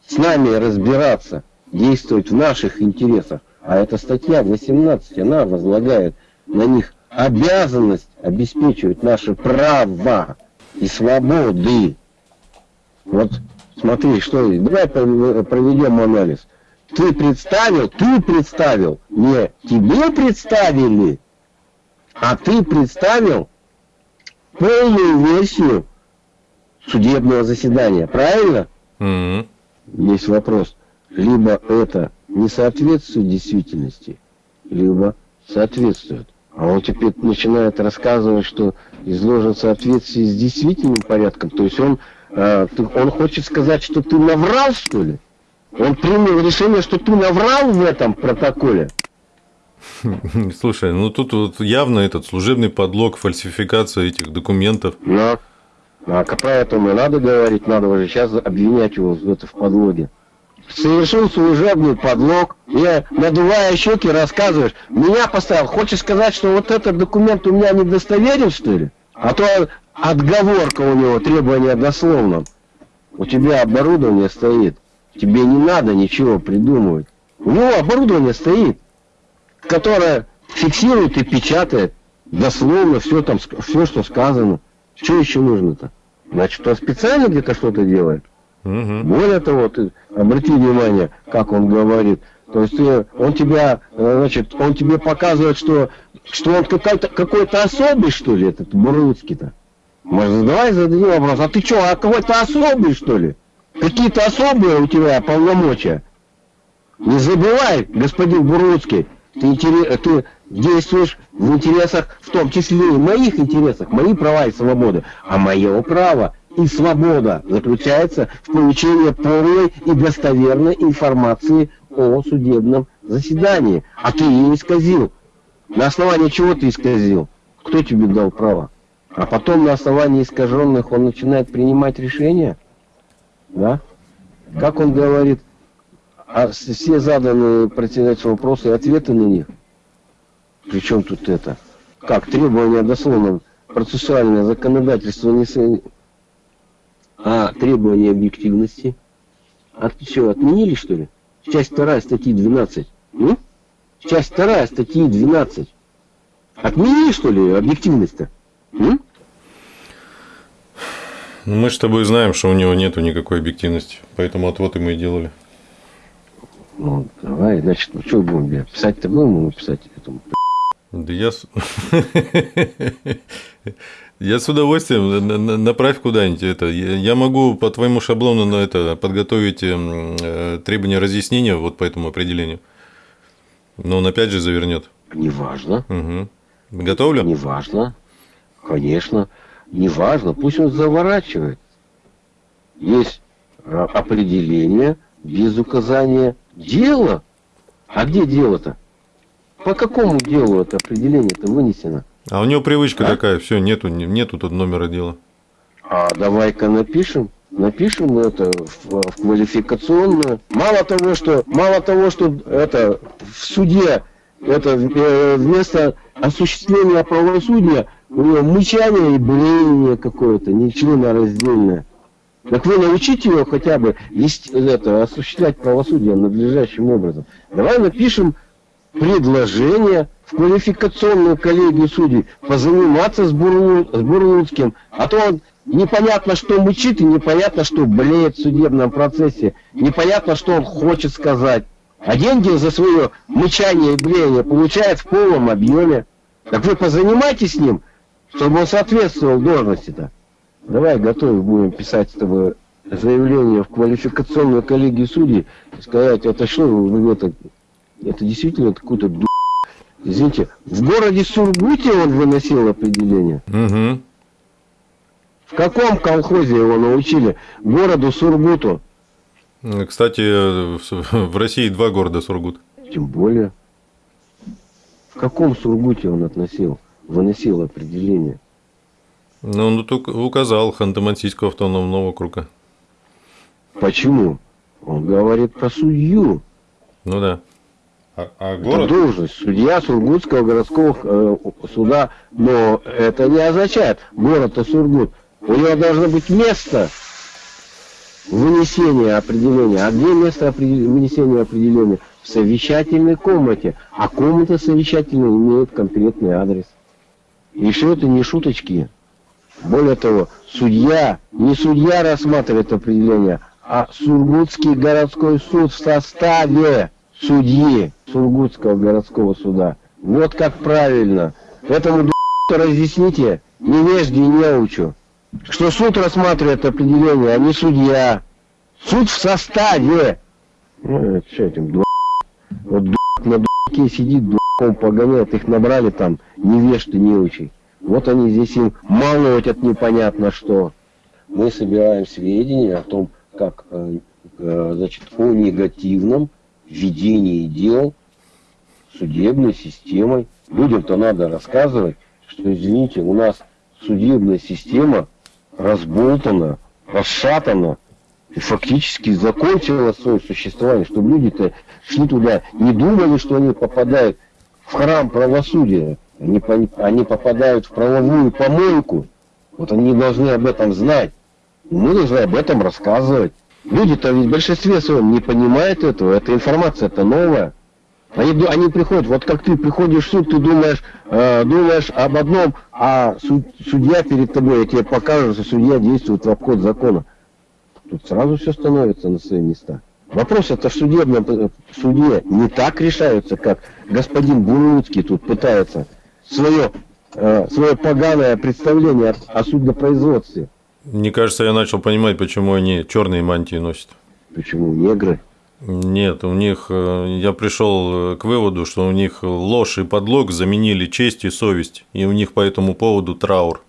с нами разбираться, действовать в наших интересах, а эта статья 18, она возлагает на них обязанность обеспечивать наши права и свободы. Вот смотри, что давай проведем анализ. Ты представил, ты представил, не тебе представили, а ты представил полную версию судебного заседания, правильно? Mm-hmm. Есть вопрос. Либо это не соответствует действительности, либо соответствует. А он теперь начинает рассказывать, что изложен в соответствии с действительным порядком. То есть он, э, он хочет сказать, что ты наврал, что ли? Он принял решение, что ты наврал в этом протоколе. [laughs] Слушай, ну тут вот явно этот служебный подлог, фальсификация этих документов. Да. А поэтому надо говорить, надо уже сейчас обвинять его в, это, в подлоге совершил служебный подлог, я надувая щеки рассказываешь, меня поставил, хочешь сказать, что вот этот документ у меня недостоверен, что ли? А то отговорка у него, требование дословно. У тебя оборудование стоит, тебе не надо ничего придумывать. У него оборудование стоит, которое фиксирует и печатает дословно все там, все, что сказано. Что еще нужно-то? Значит, он специально где-то что-то делает? Угу. Более того, ты обрати внимание, как он говорит. То есть ты, он тебя, э, значит, он тебе показывает, что, что он какой-то особый, что ли, этот Бурлуцкий-то. Может, давай зададим вопрос, а ты что, а какой-то особый, что ли? Какие-то особые у тебя полномочия? Не забывай, господин Бурлуцкий, ты, ты действуешь в интересах, в том числе и моих интересах, мои права и свободы. А мое право и свобода заключается в получении полной и достоверной информации о судебном заседании. А ты ее исказил. На основании чего ты исказил? Кто тебе дал право? А потом на основании искаженных он начинает принимать решения? Да? Как он говорит, а все заданные председателю вопросы и ответы на них? Причем тут это? Как требования дословно процессуальное законодательство не, а требования объективности? От, все, отменили, что ли? Часть вторая статьи 12. Ну? Часть вторая статьи 12. Отменили, что ли, объективность-то? Ну, мы с тобой знаем, что у него нету никакой объективности, поэтому отвод и мы и делали. Ну, давай, значит, ну что будем, писать-то будем ему писать этому? Да я... [laughs] Я с удовольствием направь куда-нибудь это. Я могу по твоему шаблону на это подготовить эм, э, требования разъяснения вот по этому определению. Но он опять же завернет. Неважно. Угу. Готовлю? Неважно. Конечно. Неважно. Пусть он заворачивает. Есть а, определение без указания дела. А где дело-то? По какому делу это определение-то вынесено? А у него привычка а? такая, все, нету, нету тут номера дела. А давай-ка напишем. Напишем это в, в квалификационную. Мало того, что мало того, что это в суде это э, вместо осуществления правосудия у него мычание и блеяние какое-то, ничего раздельное. Так вы научите его хотя бы есть, это, осуществлять правосудие надлежащим образом. Давай напишем предложение в квалификационную коллегию судей позаниматься с, Бурлу, с Бурлуцким, а то он непонятно что мучит и непонятно что блеет в судебном процессе, непонятно что он хочет сказать. А деньги за свое мычание и блеяние получает в полном объеме. Так вы позанимайтесь с ним, чтобы он соответствовал должности-то. Давай готовы будем писать с тобой заявление в квалификационную коллегию судей и сказать, это что, вы это, это действительно какой-то ду... Извините, в городе Сургуте он выносил определение. Угу. В каком колхозе его научили? Городу Сургуту. Кстати, в России два города Сургут. Тем более. В каком Сургуте он относил, выносил определение? Ну, он указал Ханты-Мансийского автономного округа. Почему? Он говорит про судью. Ну да. А, а Это город? должность. Судья Сургутского городского э, суда. Но это не означает город-то Сургут. У него должно быть место вынесения определения. А где место определ- вынесения определения? В совещательной комнате. А комната совещательная имеет конкретный адрес. И что это не шуточки. Более того, судья, не судья рассматривает определение, а Сургутский городской суд в составе судьи Сургутского городского суда. Вот как правильно. Этому разъясните, невежде и неучу, что суд рассматривает определение, а не судья. Суд в составе. Ну, это что этим ду***? Вот ду*** на ду***ке сидит, ду***ком погоняет, их набрали там невежды, неучи. Вот они здесь им молотят непонятно что. Мы собираем сведения о том, как, э, э, значит, о негативном ведении дел судебной системой. Людям-то надо рассказывать, что, извините, у нас судебная система разболтана, расшатана и фактически закончила свое существование, чтобы люди-то шли туда, не думали, что они попадают в храм правосудия, они, они попадают в правовую помойку. Вот они должны об этом знать. Мы должны об этом рассказывать. Люди-то ведь в большинстве своем не понимают этого. Эта информация-то новая. Они, они приходят, вот как ты приходишь в суд, ты думаешь, э, думаешь об одном, а суд- судья перед тобой, я тебе покажу, что судья действует в обход закона. Тут сразу все становится на свои места. Вопрос это в судебном э, в суде не так решаются, как господин Буруцкий тут пытается свое, э, свое поганое представление о судопроизводстве. Мне кажется, я начал понимать, почему они черные мантии носят. Почему негры? Нет, у них, э, я пришел к выводу, что у них ложь и подлог заменили честь и совесть, и у них по этому поводу траур.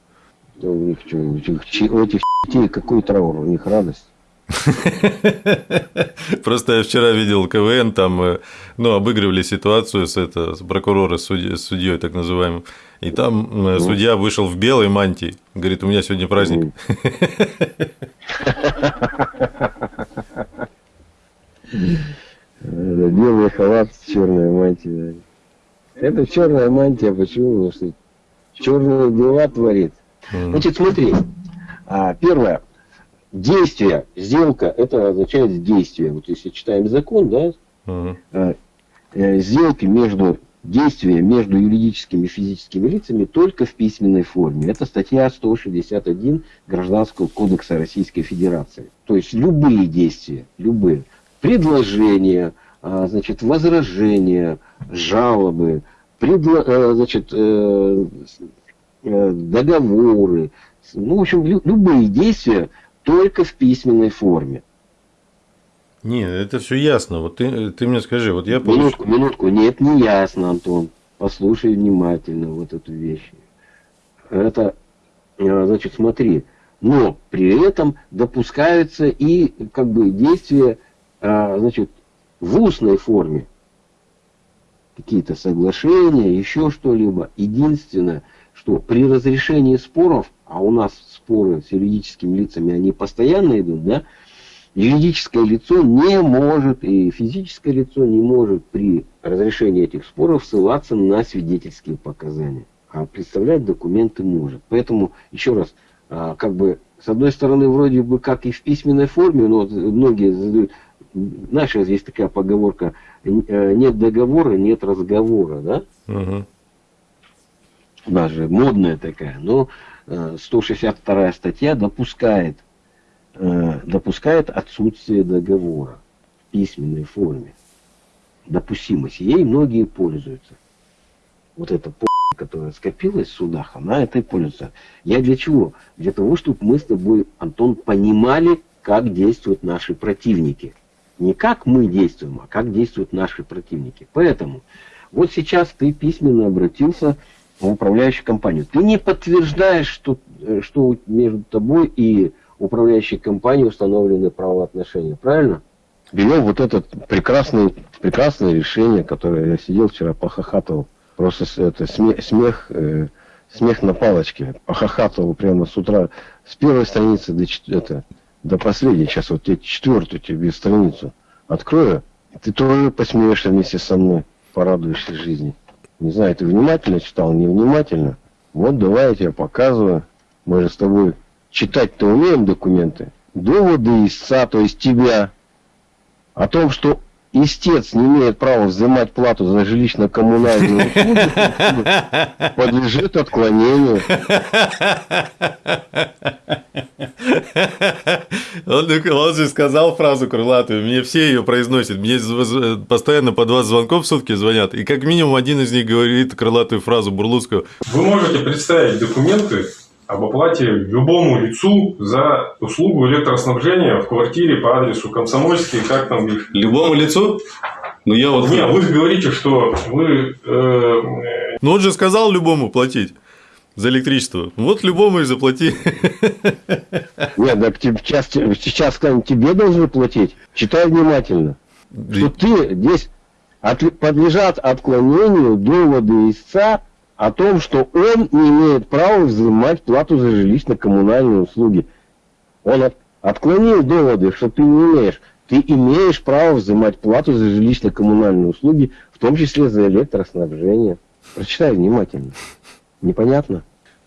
Да У них что, у этих, у этих детей какой траур, у них радость. [laughs] Просто я вчера видел КВН, там, э, ну, обыгрывали ситуацию с, это, с прокурора, с судьей так называемым, и там э, судья вышел в белой мантии, говорит, у меня сегодня праздник. [laughs] Это белый халат, черная мантия. Это черная мантия, почему? Потому что черные дела творит. Значит, смотри. А, первое. Действие, сделка, это означает действие. Вот если читаем закон, да, э, э, сделки между действия между юридическими и физическими лицами только в письменной форме. Это статья 161 Гражданского кодекса Российской Федерации. То есть любые действия, любые предложения, а, значит, возражения, жалобы, предло- э, значит, э, э, договоры, ну, в общем, лю- любые действия только в письменной форме. Не, это все ясно. Вот ты, ты мне скажи, вот я получил. Минутку, минутку. Нет, не ясно, Антон. Послушай внимательно вот эту вещь. Это, э, значит, смотри. Но при этом допускаются и как бы действия, а, значит, в устной форме. Какие-то соглашения, еще что-либо. Единственное, что при разрешении споров, а у нас споры с юридическими лицами, они постоянно идут, да, юридическое лицо не может и физическое лицо не может при разрешении этих споров ссылаться на свидетельские показания. А представлять документы может. Поэтому, еще раз, а, как бы, с одной стороны, вроде бы как и в письменной форме, но многие задают, знаешь, есть такая поговорка, э, нет договора, нет разговора, да? Мгм. даже модная такая, но э, 162 статья допускает, э, допускает отсутствие договора в письменной форме. Допустимость. Ей многие пользуются. Вот эта которая скопилась в судах, она этой пользуется. Я для чего? Для того, чтобы мы с тобой, Антон, понимали, как действуют наши противники. Не как мы действуем, а как действуют наши противники. Поэтому вот сейчас ты письменно обратился в управляющую компанию. Ты не подтверждаешь, что, э, что между тобой и управляющей компанией установлены правоотношения. Правильно? Берем вот это прекрасное, прекрасное решение, которое я сидел вчера, похохатывал. Просто это смех, смех, э, смех на палочке. Похохатывал прямо с утра. С первой страницы до, это, до последней. Сейчас вот тебе четвертую тебе страницу открою. Ты тоже посмеешься вместе со мной. Порадуешься жизни. Не знаю, ты внимательно читал, невнимательно. Вот давай я тебе показываю. Мы же с тобой читать-то умеем документы. Доводы истца, то есть тебя, о том, что истец не имеет права взимать плату за жилищно-коммунальные услуги, подлежит отклонению. Он, он же сказал фразу крылатую, мне все ее произносят, мне постоянно по два звонков в сутки звонят, и как минимум один из них говорит крылатую фразу Бурлуцкого. Вы можете представить документы, об оплате любому лицу за услугу электроснабжения в квартире по адресу Комсомольский, как там их... Любому лицу? Ну я вот... Нет, вы говорите, что вы... Э... Ну он же сказал любому платить за электричество. Вот любому и заплати. Нет, так сейчас, сейчас тебе должны платить. Читай внимательно. Что ты здесь подлежат отклонению доводы истца о том, что он не имеет права взимать плату за жилищно-коммунальные услуги. Он от, отклонил доводы, что ты не имеешь. Ты имеешь право взимать плату за жилищно-коммунальные услуги, в том числе за электроснабжение. Прочитай внимательно. Непонятно?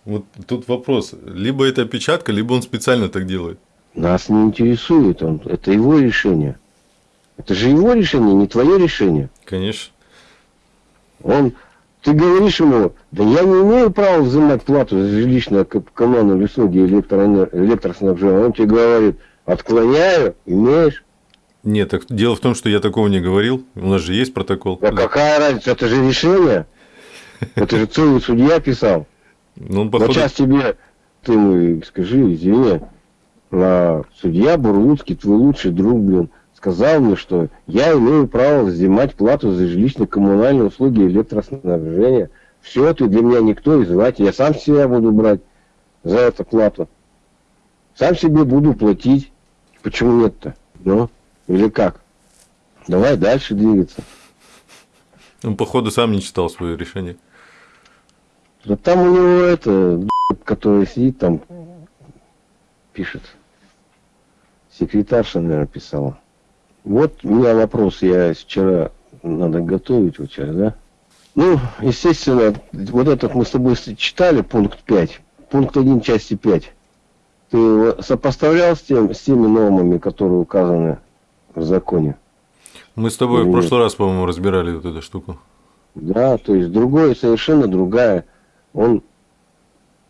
Вот тут вопрос. Либо это опечатка, либо он специально так делает. Нас не интересует он. Это его решение. Это же его решение, не твое решение. Конечно. Он ты говоришь ему, да я не имею права взимать плату за жилищное коммунальные услуги электроснабжения. Он тебе говорит, отклоняю, имеешь. Нет, так дело в том, что я такого не говорил. У нас же есть протокол. А какая разница? Это же решение. Это же целый судья писал. Ну, походу... Но сейчас тебе, ты скажи, извини, а судья Бурлуцкий, твой лучший друг, блин, сказал мне, что я имею право взимать плату за жилищно-коммунальные услуги и электроснабжения. Все, ты для меня никто, и звать. Я сам себя буду брать за эту плату. Сам себе буду платить. Почему нет-то? Ну, или как? Давай дальше двигаться. Он, походу, сам не читал свое решение. Да там у него это, который сидит там, пишет. Секретарша, наверное, писала. Вот у меня вопрос, я вчера, надо готовить вчера, да? Ну, естественно, вот этот мы с тобой читали, пункт 5, пункт 1 части 5. Ты сопоставлял с, тем, с теми нормами, которые указаны в законе? Мы с тобой Или в прошлый нет? раз, по-моему, разбирали вот эту штуку. Да, то есть другое, совершенно другая. Он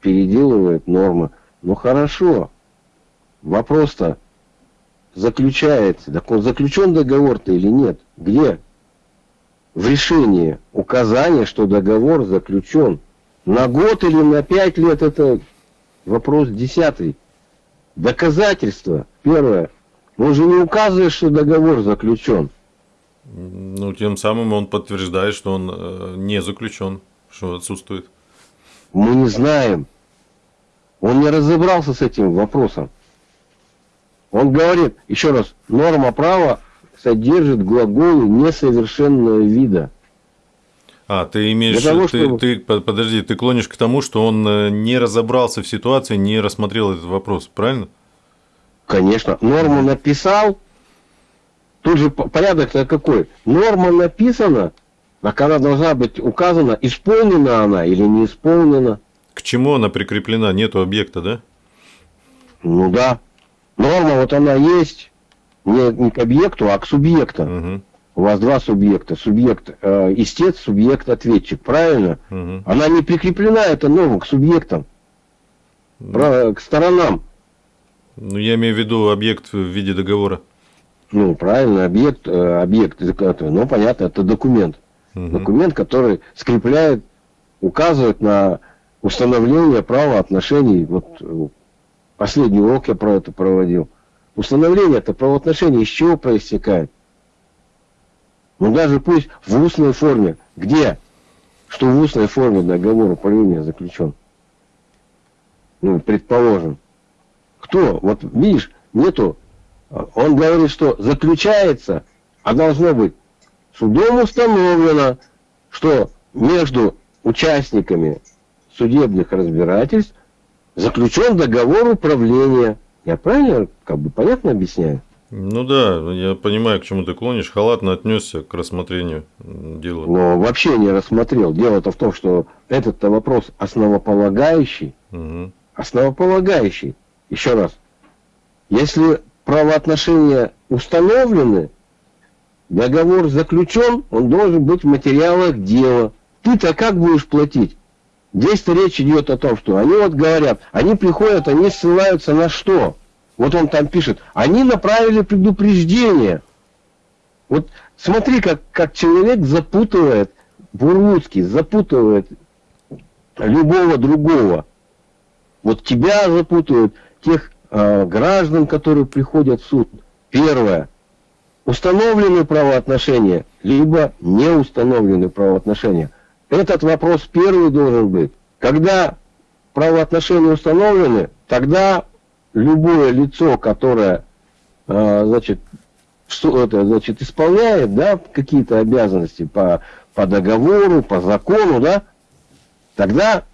переделывает нормы. Ну хорошо. Вопрос-то, заключается. Так он заключен договор-то или нет? Где? В решении указание, что договор заключен. На год или на пять лет это вопрос десятый. Доказательство. Первое. Он же не указывает, что договор заключен. Ну, тем самым он подтверждает, что он э, не заключен, что отсутствует. Мы не знаем. Он не разобрался с этим вопросом. Он говорит, еще раз, норма права содержит глаголы несовершенного вида. А, ты имеешь, того, ты, чтобы... ты, подожди, ты клонишь к тому, что он э, не разобрался в ситуации, не рассмотрел этот вопрос, правильно? Конечно. Норму написал, тут же порядок-то какой? Норма написана, а когда должна быть указана, исполнена она или не исполнена. К чему она прикреплена? Нету объекта, да? Ну да. Норма вот она есть не, не к объекту, а к субъекту. Угу. У вас два субъекта. Субъект э, истец, субъект ответчик. Правильно? Угу. Она не прикреплена, эта норма, к субъектам. Ну, к сторонам. Ну, я имею в виду объект в виде договора. Ну, правильно, объект, э, объект, ну, понятно, это документ. Угу. Документ, который скрепляет, указывает на установление права отношений вот Последний урок я про это проводил. Установление это правоотношения из чего проистекает? Ну даже пусть в устной форме. Где? Что в устной форме договор управления заключен. Ну, предположим. Кто? Вот видишь, нету. Он говорит, что заключается, а должно быть судом установлено, что между участниками судебных разбирательств заключен договор управления. Я правильно, как бы понятно объясняю? Ну да, я понимаю, к чему ты клонишь. Халатно отнесся к рассмотрению дела. Но вообще не рассмотрел. Дело-то в том, что этот вопрос основополагающий. Угу. Основополагающий. Еще раз. Если правоотношения установлены, договор заключен, он должен быть в материалах дела. Ты-то как будешь платить? Здесь-то речь идет о том, что они вот говорят, они приходят, они ссылаются на что? Вот он там пишет, они направили предупреждение. Вот смотри, как, как человек запутывает, Бурлуцкий запутывает любого другого. Вот тебя запутывают, тех э, граждан, которые приходят в суд. Первое. Установлены правоотношения, либо не установлены правоотношения. Этот вопрос первый должен быть. Когда правоотношения установлены, тогда любое лицо, которое э, значит, что это, значит, исполняет да, какие-то обязанности по, по договору, по закону, да, тогда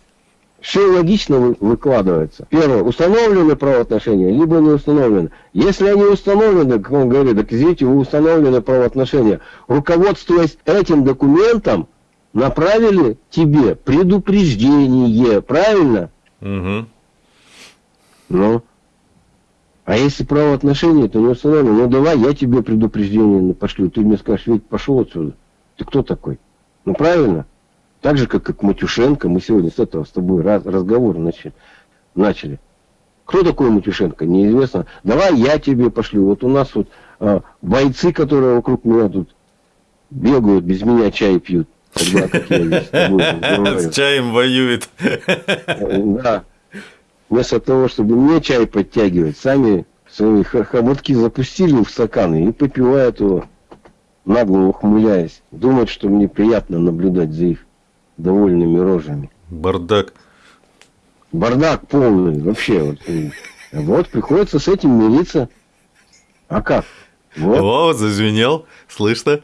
все логично выкладывается. Первое, установлены правоотношения, либо не установлены. Если они установлены, как он говорит, так извините, вы установлены правоотношения, руководствуясь этим документом, направили тебе предупреждение, правильно? Угу. Ну, а если правоотношения, то не установлено. Ну давай, я тебе предупреждение пошлю. Ты мне скажешь, ведь пошел отсюда. Ты кто такой? Ну правильно. Так же, как, как Матюшенко, мы сегодня с этого с тобой раз, разговор начали. начали. Кто такой Матюшенко? Неизвестно. Давай я тебе пошлю. Вот у нас вот а, бойцы, которые вокруг меня тут бегают, без меня чай пьют. Когда, как я с чаем воюет. Да вместо того, чтобы мне чай подтягивать, сами свои хомотки запустили в стаканы и попивают его, нагло ухмыляясь. Думают, что мне приятно наблюдать за их довольными рожами. Бардак. Бардак полный, вообще. Вот, вот приходится с этим мириться. А как? Вот. О, зазвенел, слышно?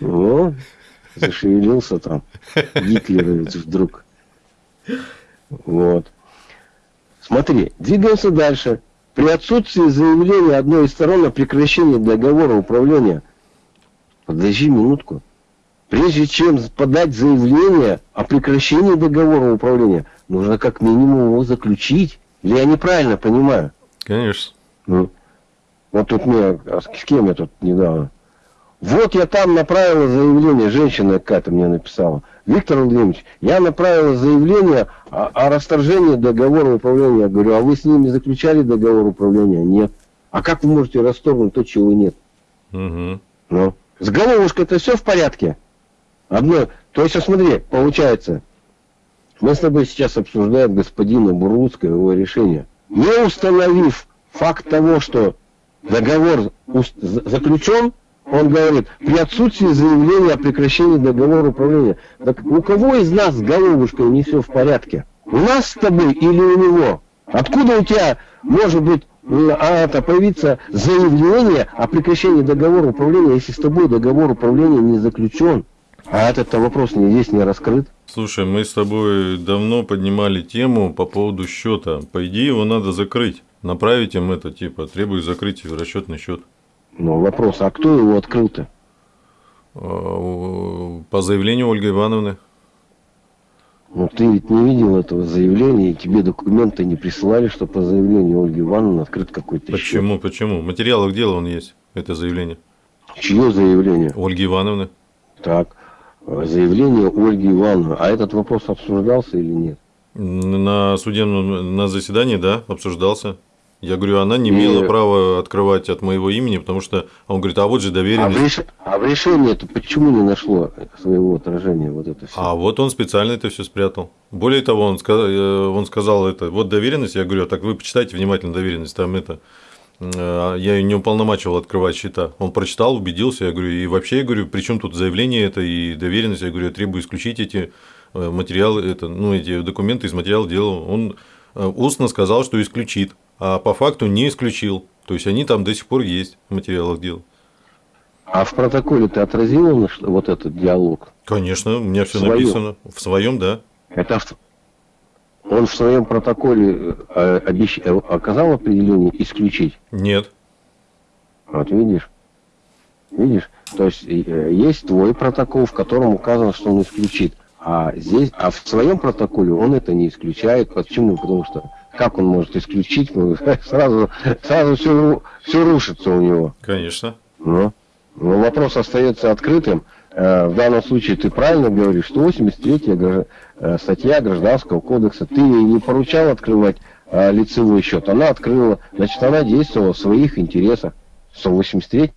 О, зашевелился там Гитлеровец вдруг. Вот. Смотри, двигаемся дальше. При отсутствии заявления одной из сторон о прекращении договора управления, подожди минутку, прежде чем подать заявление о прекращении договора управления, нужно как минимум его заключить. Или я неправильно понимаю? Конечно. Ну, вот тут мне, а с кем я тут недавно? Вот я там направила заявление, женщина какая-то мне написала. Виктор Владимирович, я направила заявление о, о расторжении договора управления. Я говорю, а вы с ними заключали договор управления? Нет. А как вы можете расторгнуть то, чего нет? Угу. Ну, с головушкой это все в порядке. Одно, то есть, смотри, получается, мы с тобой сейчас обсуждаем господина Бурлуцкого его решение. Не установив факт того, что договор заключен, он говорит, при отсутствии заявления о прекращении договора управления. Так у кого из нас с головушкой не все в порядке? У нас с тобой или у него? Откуда у тебя может быть а это появиться заявление о прекращении договора управления, если с тобой договор управления не заключен? А этот вопрос не здесь не раскрыт. Слушай, мы с тобой давно поднимали тему по поводу счета. По идее, его надо закрыть. Направить им это, типа, требую закрыть расчетный счет. Ну, вопрос, а кто его открыл-то? А, по заявлению Ольги Ивановны. Ну, ты ведь не видел этого заявления, и тебе документы не присылали, что по заявлению Ольги Ивановны открыт какой-то Почему, счет. почему? В материалах дела он есть, это заявление. Чье заявление? Ольги Ивановны. Так, заявление Ольги Ивановны. А этот вопрос обсуждался или нет? На судебном, на заседании, да, обсуждался. Я говорю, она не имела и... права открывать от моего имени, потому что он говорит, а вот же доверенность. А в, реш... а в решении это почему не нашло своего отражения вот это все? А вот он специально это все спрятал. Более того, он сказал, э, он сказал это, вот доверенность, я говорю, «А так вы почитайте внимательно доверенность, там это э, я не уполномачивал открывать счета. Он прочитал, убедился, я говорю, и вообще, я говорю, при чем тут заявление это и доверенность, я говорю, я требую исключить эти э, материалы, это, ну, эти документы из материала дела. Он устно сказал, что исключит, а по факту не исключил. То есть они там до сих пор есть в материалах дела. А в протоколе ты отразил вот этот диалог? Конечно, у меня все написано. В своем, да. Это он в своем протоколе э, обещ... Э, оказал определение исключить? Нет. Вот видишь? Видишь? То есть э, есть твой протокол, в котором указано, что он исключит. А здесь, а в своем протоколе он это не исключает. Почему? Потому что как он может исключить? Ну, [laughs] сразу, сразу все, все рушится у него. Конечно. Но, но вопрос остается открытым. Э, в данном случае ты правильно говоришь, что 83 э, статья Гражданского кодекса, ты ей не поручал открывать э, лицевой счет, она открыла, значит, она действовала в своих интересах. 183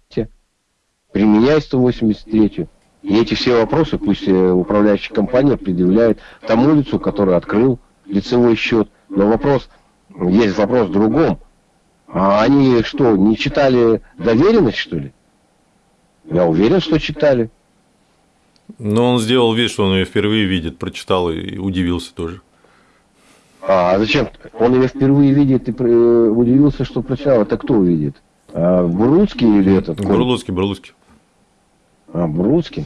применяй 183 и эти все вопросы пусть управляющая компания предъявляет тому лицу, который открыл лицевой счет. Но вопрос, есть вопрос в другом. А они что, не читали доверенность, что ли? Я уверен, что читали. Но он сделал вид, что он ее впервые видит, прочитал и удивился тоже. А зачем? Он ее впервые видит и удивился, что прочитал. Это кто увидит? А, Буруцкий или этот? Бурлуцкий, Бурлуцкий. А, Буруцкий?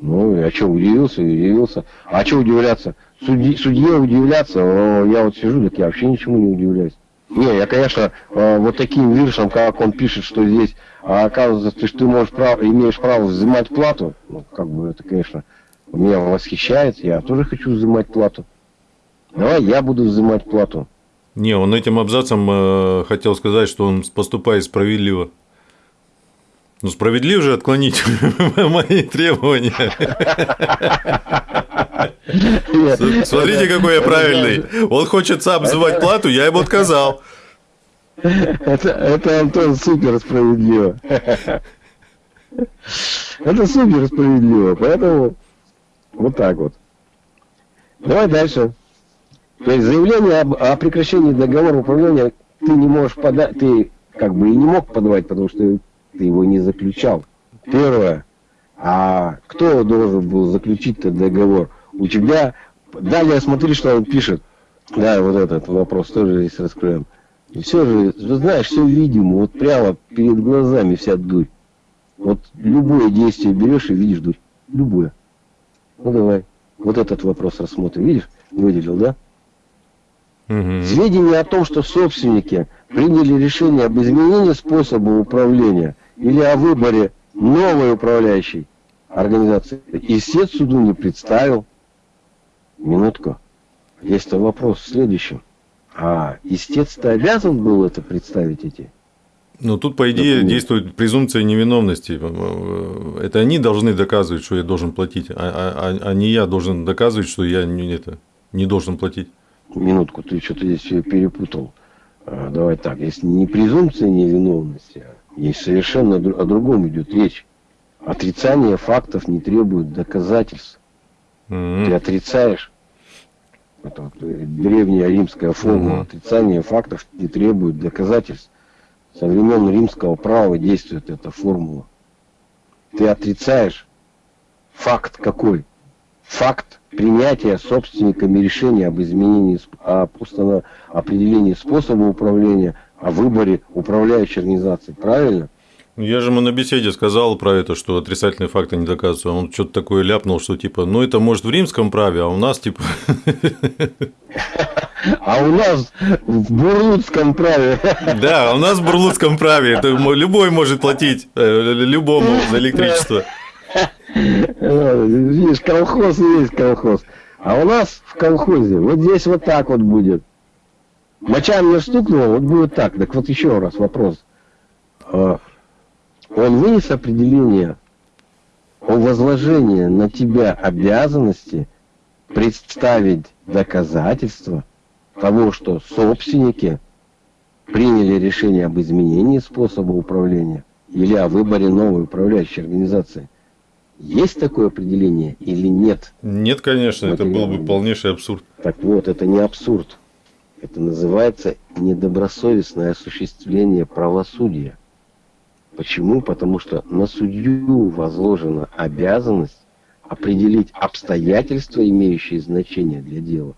Ну, а что, удивился, удивился. А что удивляться? Судьи, судье удивляться, я вот сижу, так я вообще ничему не удивляюсь. Не, я, конечно, а, вот таким виршем, как он пишет, что здесь а оказывается, что ты можешь право, имеешь право взимать плату, ну, как бы это, конечно, меня восхищает, я тоже хочу взимать плату. Давай я буду взимать плату. Не, он этим абзацем э, хотел сказать, что он поступает справедливо. Ну, справедливо же отклонить [laughs] мои требования. [laughs] Смотрите, какой я правильный. Он хочет сам взывать плату, я ему отказал. Это, это Антон супер справедливо. Это супер справедливо, поэтому вот так вот. Давай дальше. То есть заявление об, о прекращении договора управления ты не можешь подать, ты как бы и не мог подавать, потому что ты его не заключал. Первое. А кто должен был заключить этот договор? У тебя... Далее смотри, что он пишет. Да, вот этот вопрос тоже здесь раскроем. И все же, знаешь, все видимо, вот прямо перед глазами вся дурь. Вот любое действие берешь и видишь дурь. Любое. Ну давай, вот этот вопрос рассмотрим. Видишь, выделил, да? Угу. Сведения о том, что собственники приняли решение об изменении способа управления или о выборе новой управляющей организации, истец суду не представил. Минутку. Есть вопрос в следующем. А истец-то обязан был это представить эти? Ну, тут, по идее, документы. действует презумпция невиновности. Это они должны доказывать, что я должен платить, а, а, а, а не я должен доказывать, что я не, это, не должен платить. Минутку, ты что-то здесь перепутал. А, давай так, если не презумпция невиновности, а есть совершенно о другом идет речь. Отрицание фактов не требует доказательств. Mm-hmm. Ты отрицаешь это вот э, древняя римская формула угу. отрицания фактов не требует доказательств. Со времен римского права действует эта формула. Ты отрицаешь факт какой? Факт принятия собственниками решения об изменении, об определении способа управления, о выборе управляющей организации. Правильно? Ну, я же ему на беседе сказал про это, что отрицательные факты не доказываются. Он что-то такое ляпнул, что типа, ну это может в римском праве, а у нас типа. А у нас в бурлутском праве. [laughs] Да, у нас в бурлутском праве. Это любой может платить э, любому за электричество. Видишь, колхоз есть колхоз. А у нас в колхозе вот здесь вот так вот будет. Моча мне стукнула, вот будет так. Так вот еще раз вопрос. А, он вынес определение о возложении на тебя обязанности представить доказательства того, что собственники приняли решение об изменении способа управления или о выборе новой управляющей организации. Есть такое определение или нет? Нет, конечно, это был бы полнейший абсурд. Так вот, это не абсурд. Это называется недобросовестное осуществление правосудия. Почему? Потому что на судью возложена обязанность определить обстоятельства, имеющие значение для дела,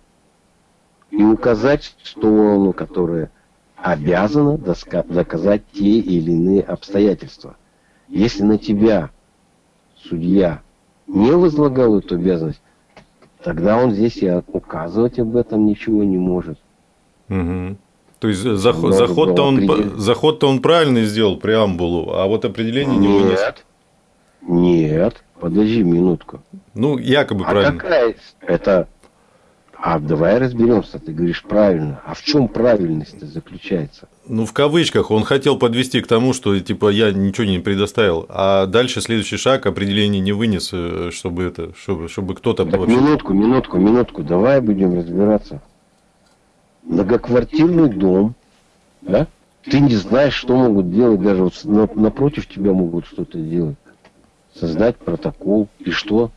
и указать сторону, которая обязана доказать те или иные обстоятельства. Если на тебя судья не возлагал эту обязанность, тогда он здесь и указывать об этом ничего не может. Угу. То есть заход, заход-то он, заход-то он правильно сделал преамбулу, а вот определение не вынес. Нет, нет, подожди минутку. Ну, якобы а правильно. Какая? Это а давай разберемся, ты говоришь правильно. А в чем правильность заключается? Ну, в кавычках, он хотел подвести к тому, что типа я ничего не предоставил, а дальше следующий шаг определение не вынес, э, чтобы это, чтобы, чтобы кто-то так, вообще... Минутку, минутку, минутку, давай будем разбираться. Многоквартирный дом, да? Ты не знаешь, что могут делать, даже вот напротив тебя могут что-то делать. Создать протокол. И что?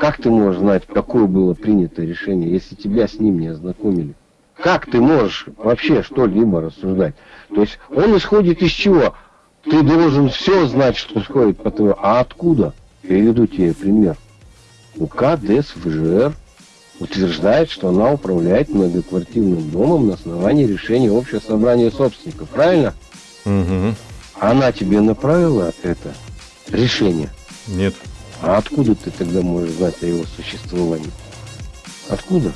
Как ты можешь знать, какое было принято решение, если тебя с ним не ознакомили? Как ты можешь вообще что-либо рассуждать? То есть он исходит из чего? Ты должен все знать, что исходит по твоему. А откуда? Приведу тебе пример. УК ДСВЖР утверждает, что она управляет многоквартирным домом на основании решения общего собрания собственников. Правильно? Угу. Она тебе направила это решение? Нет. А откуда ты тогда можешь знать о его существовании? Откуда?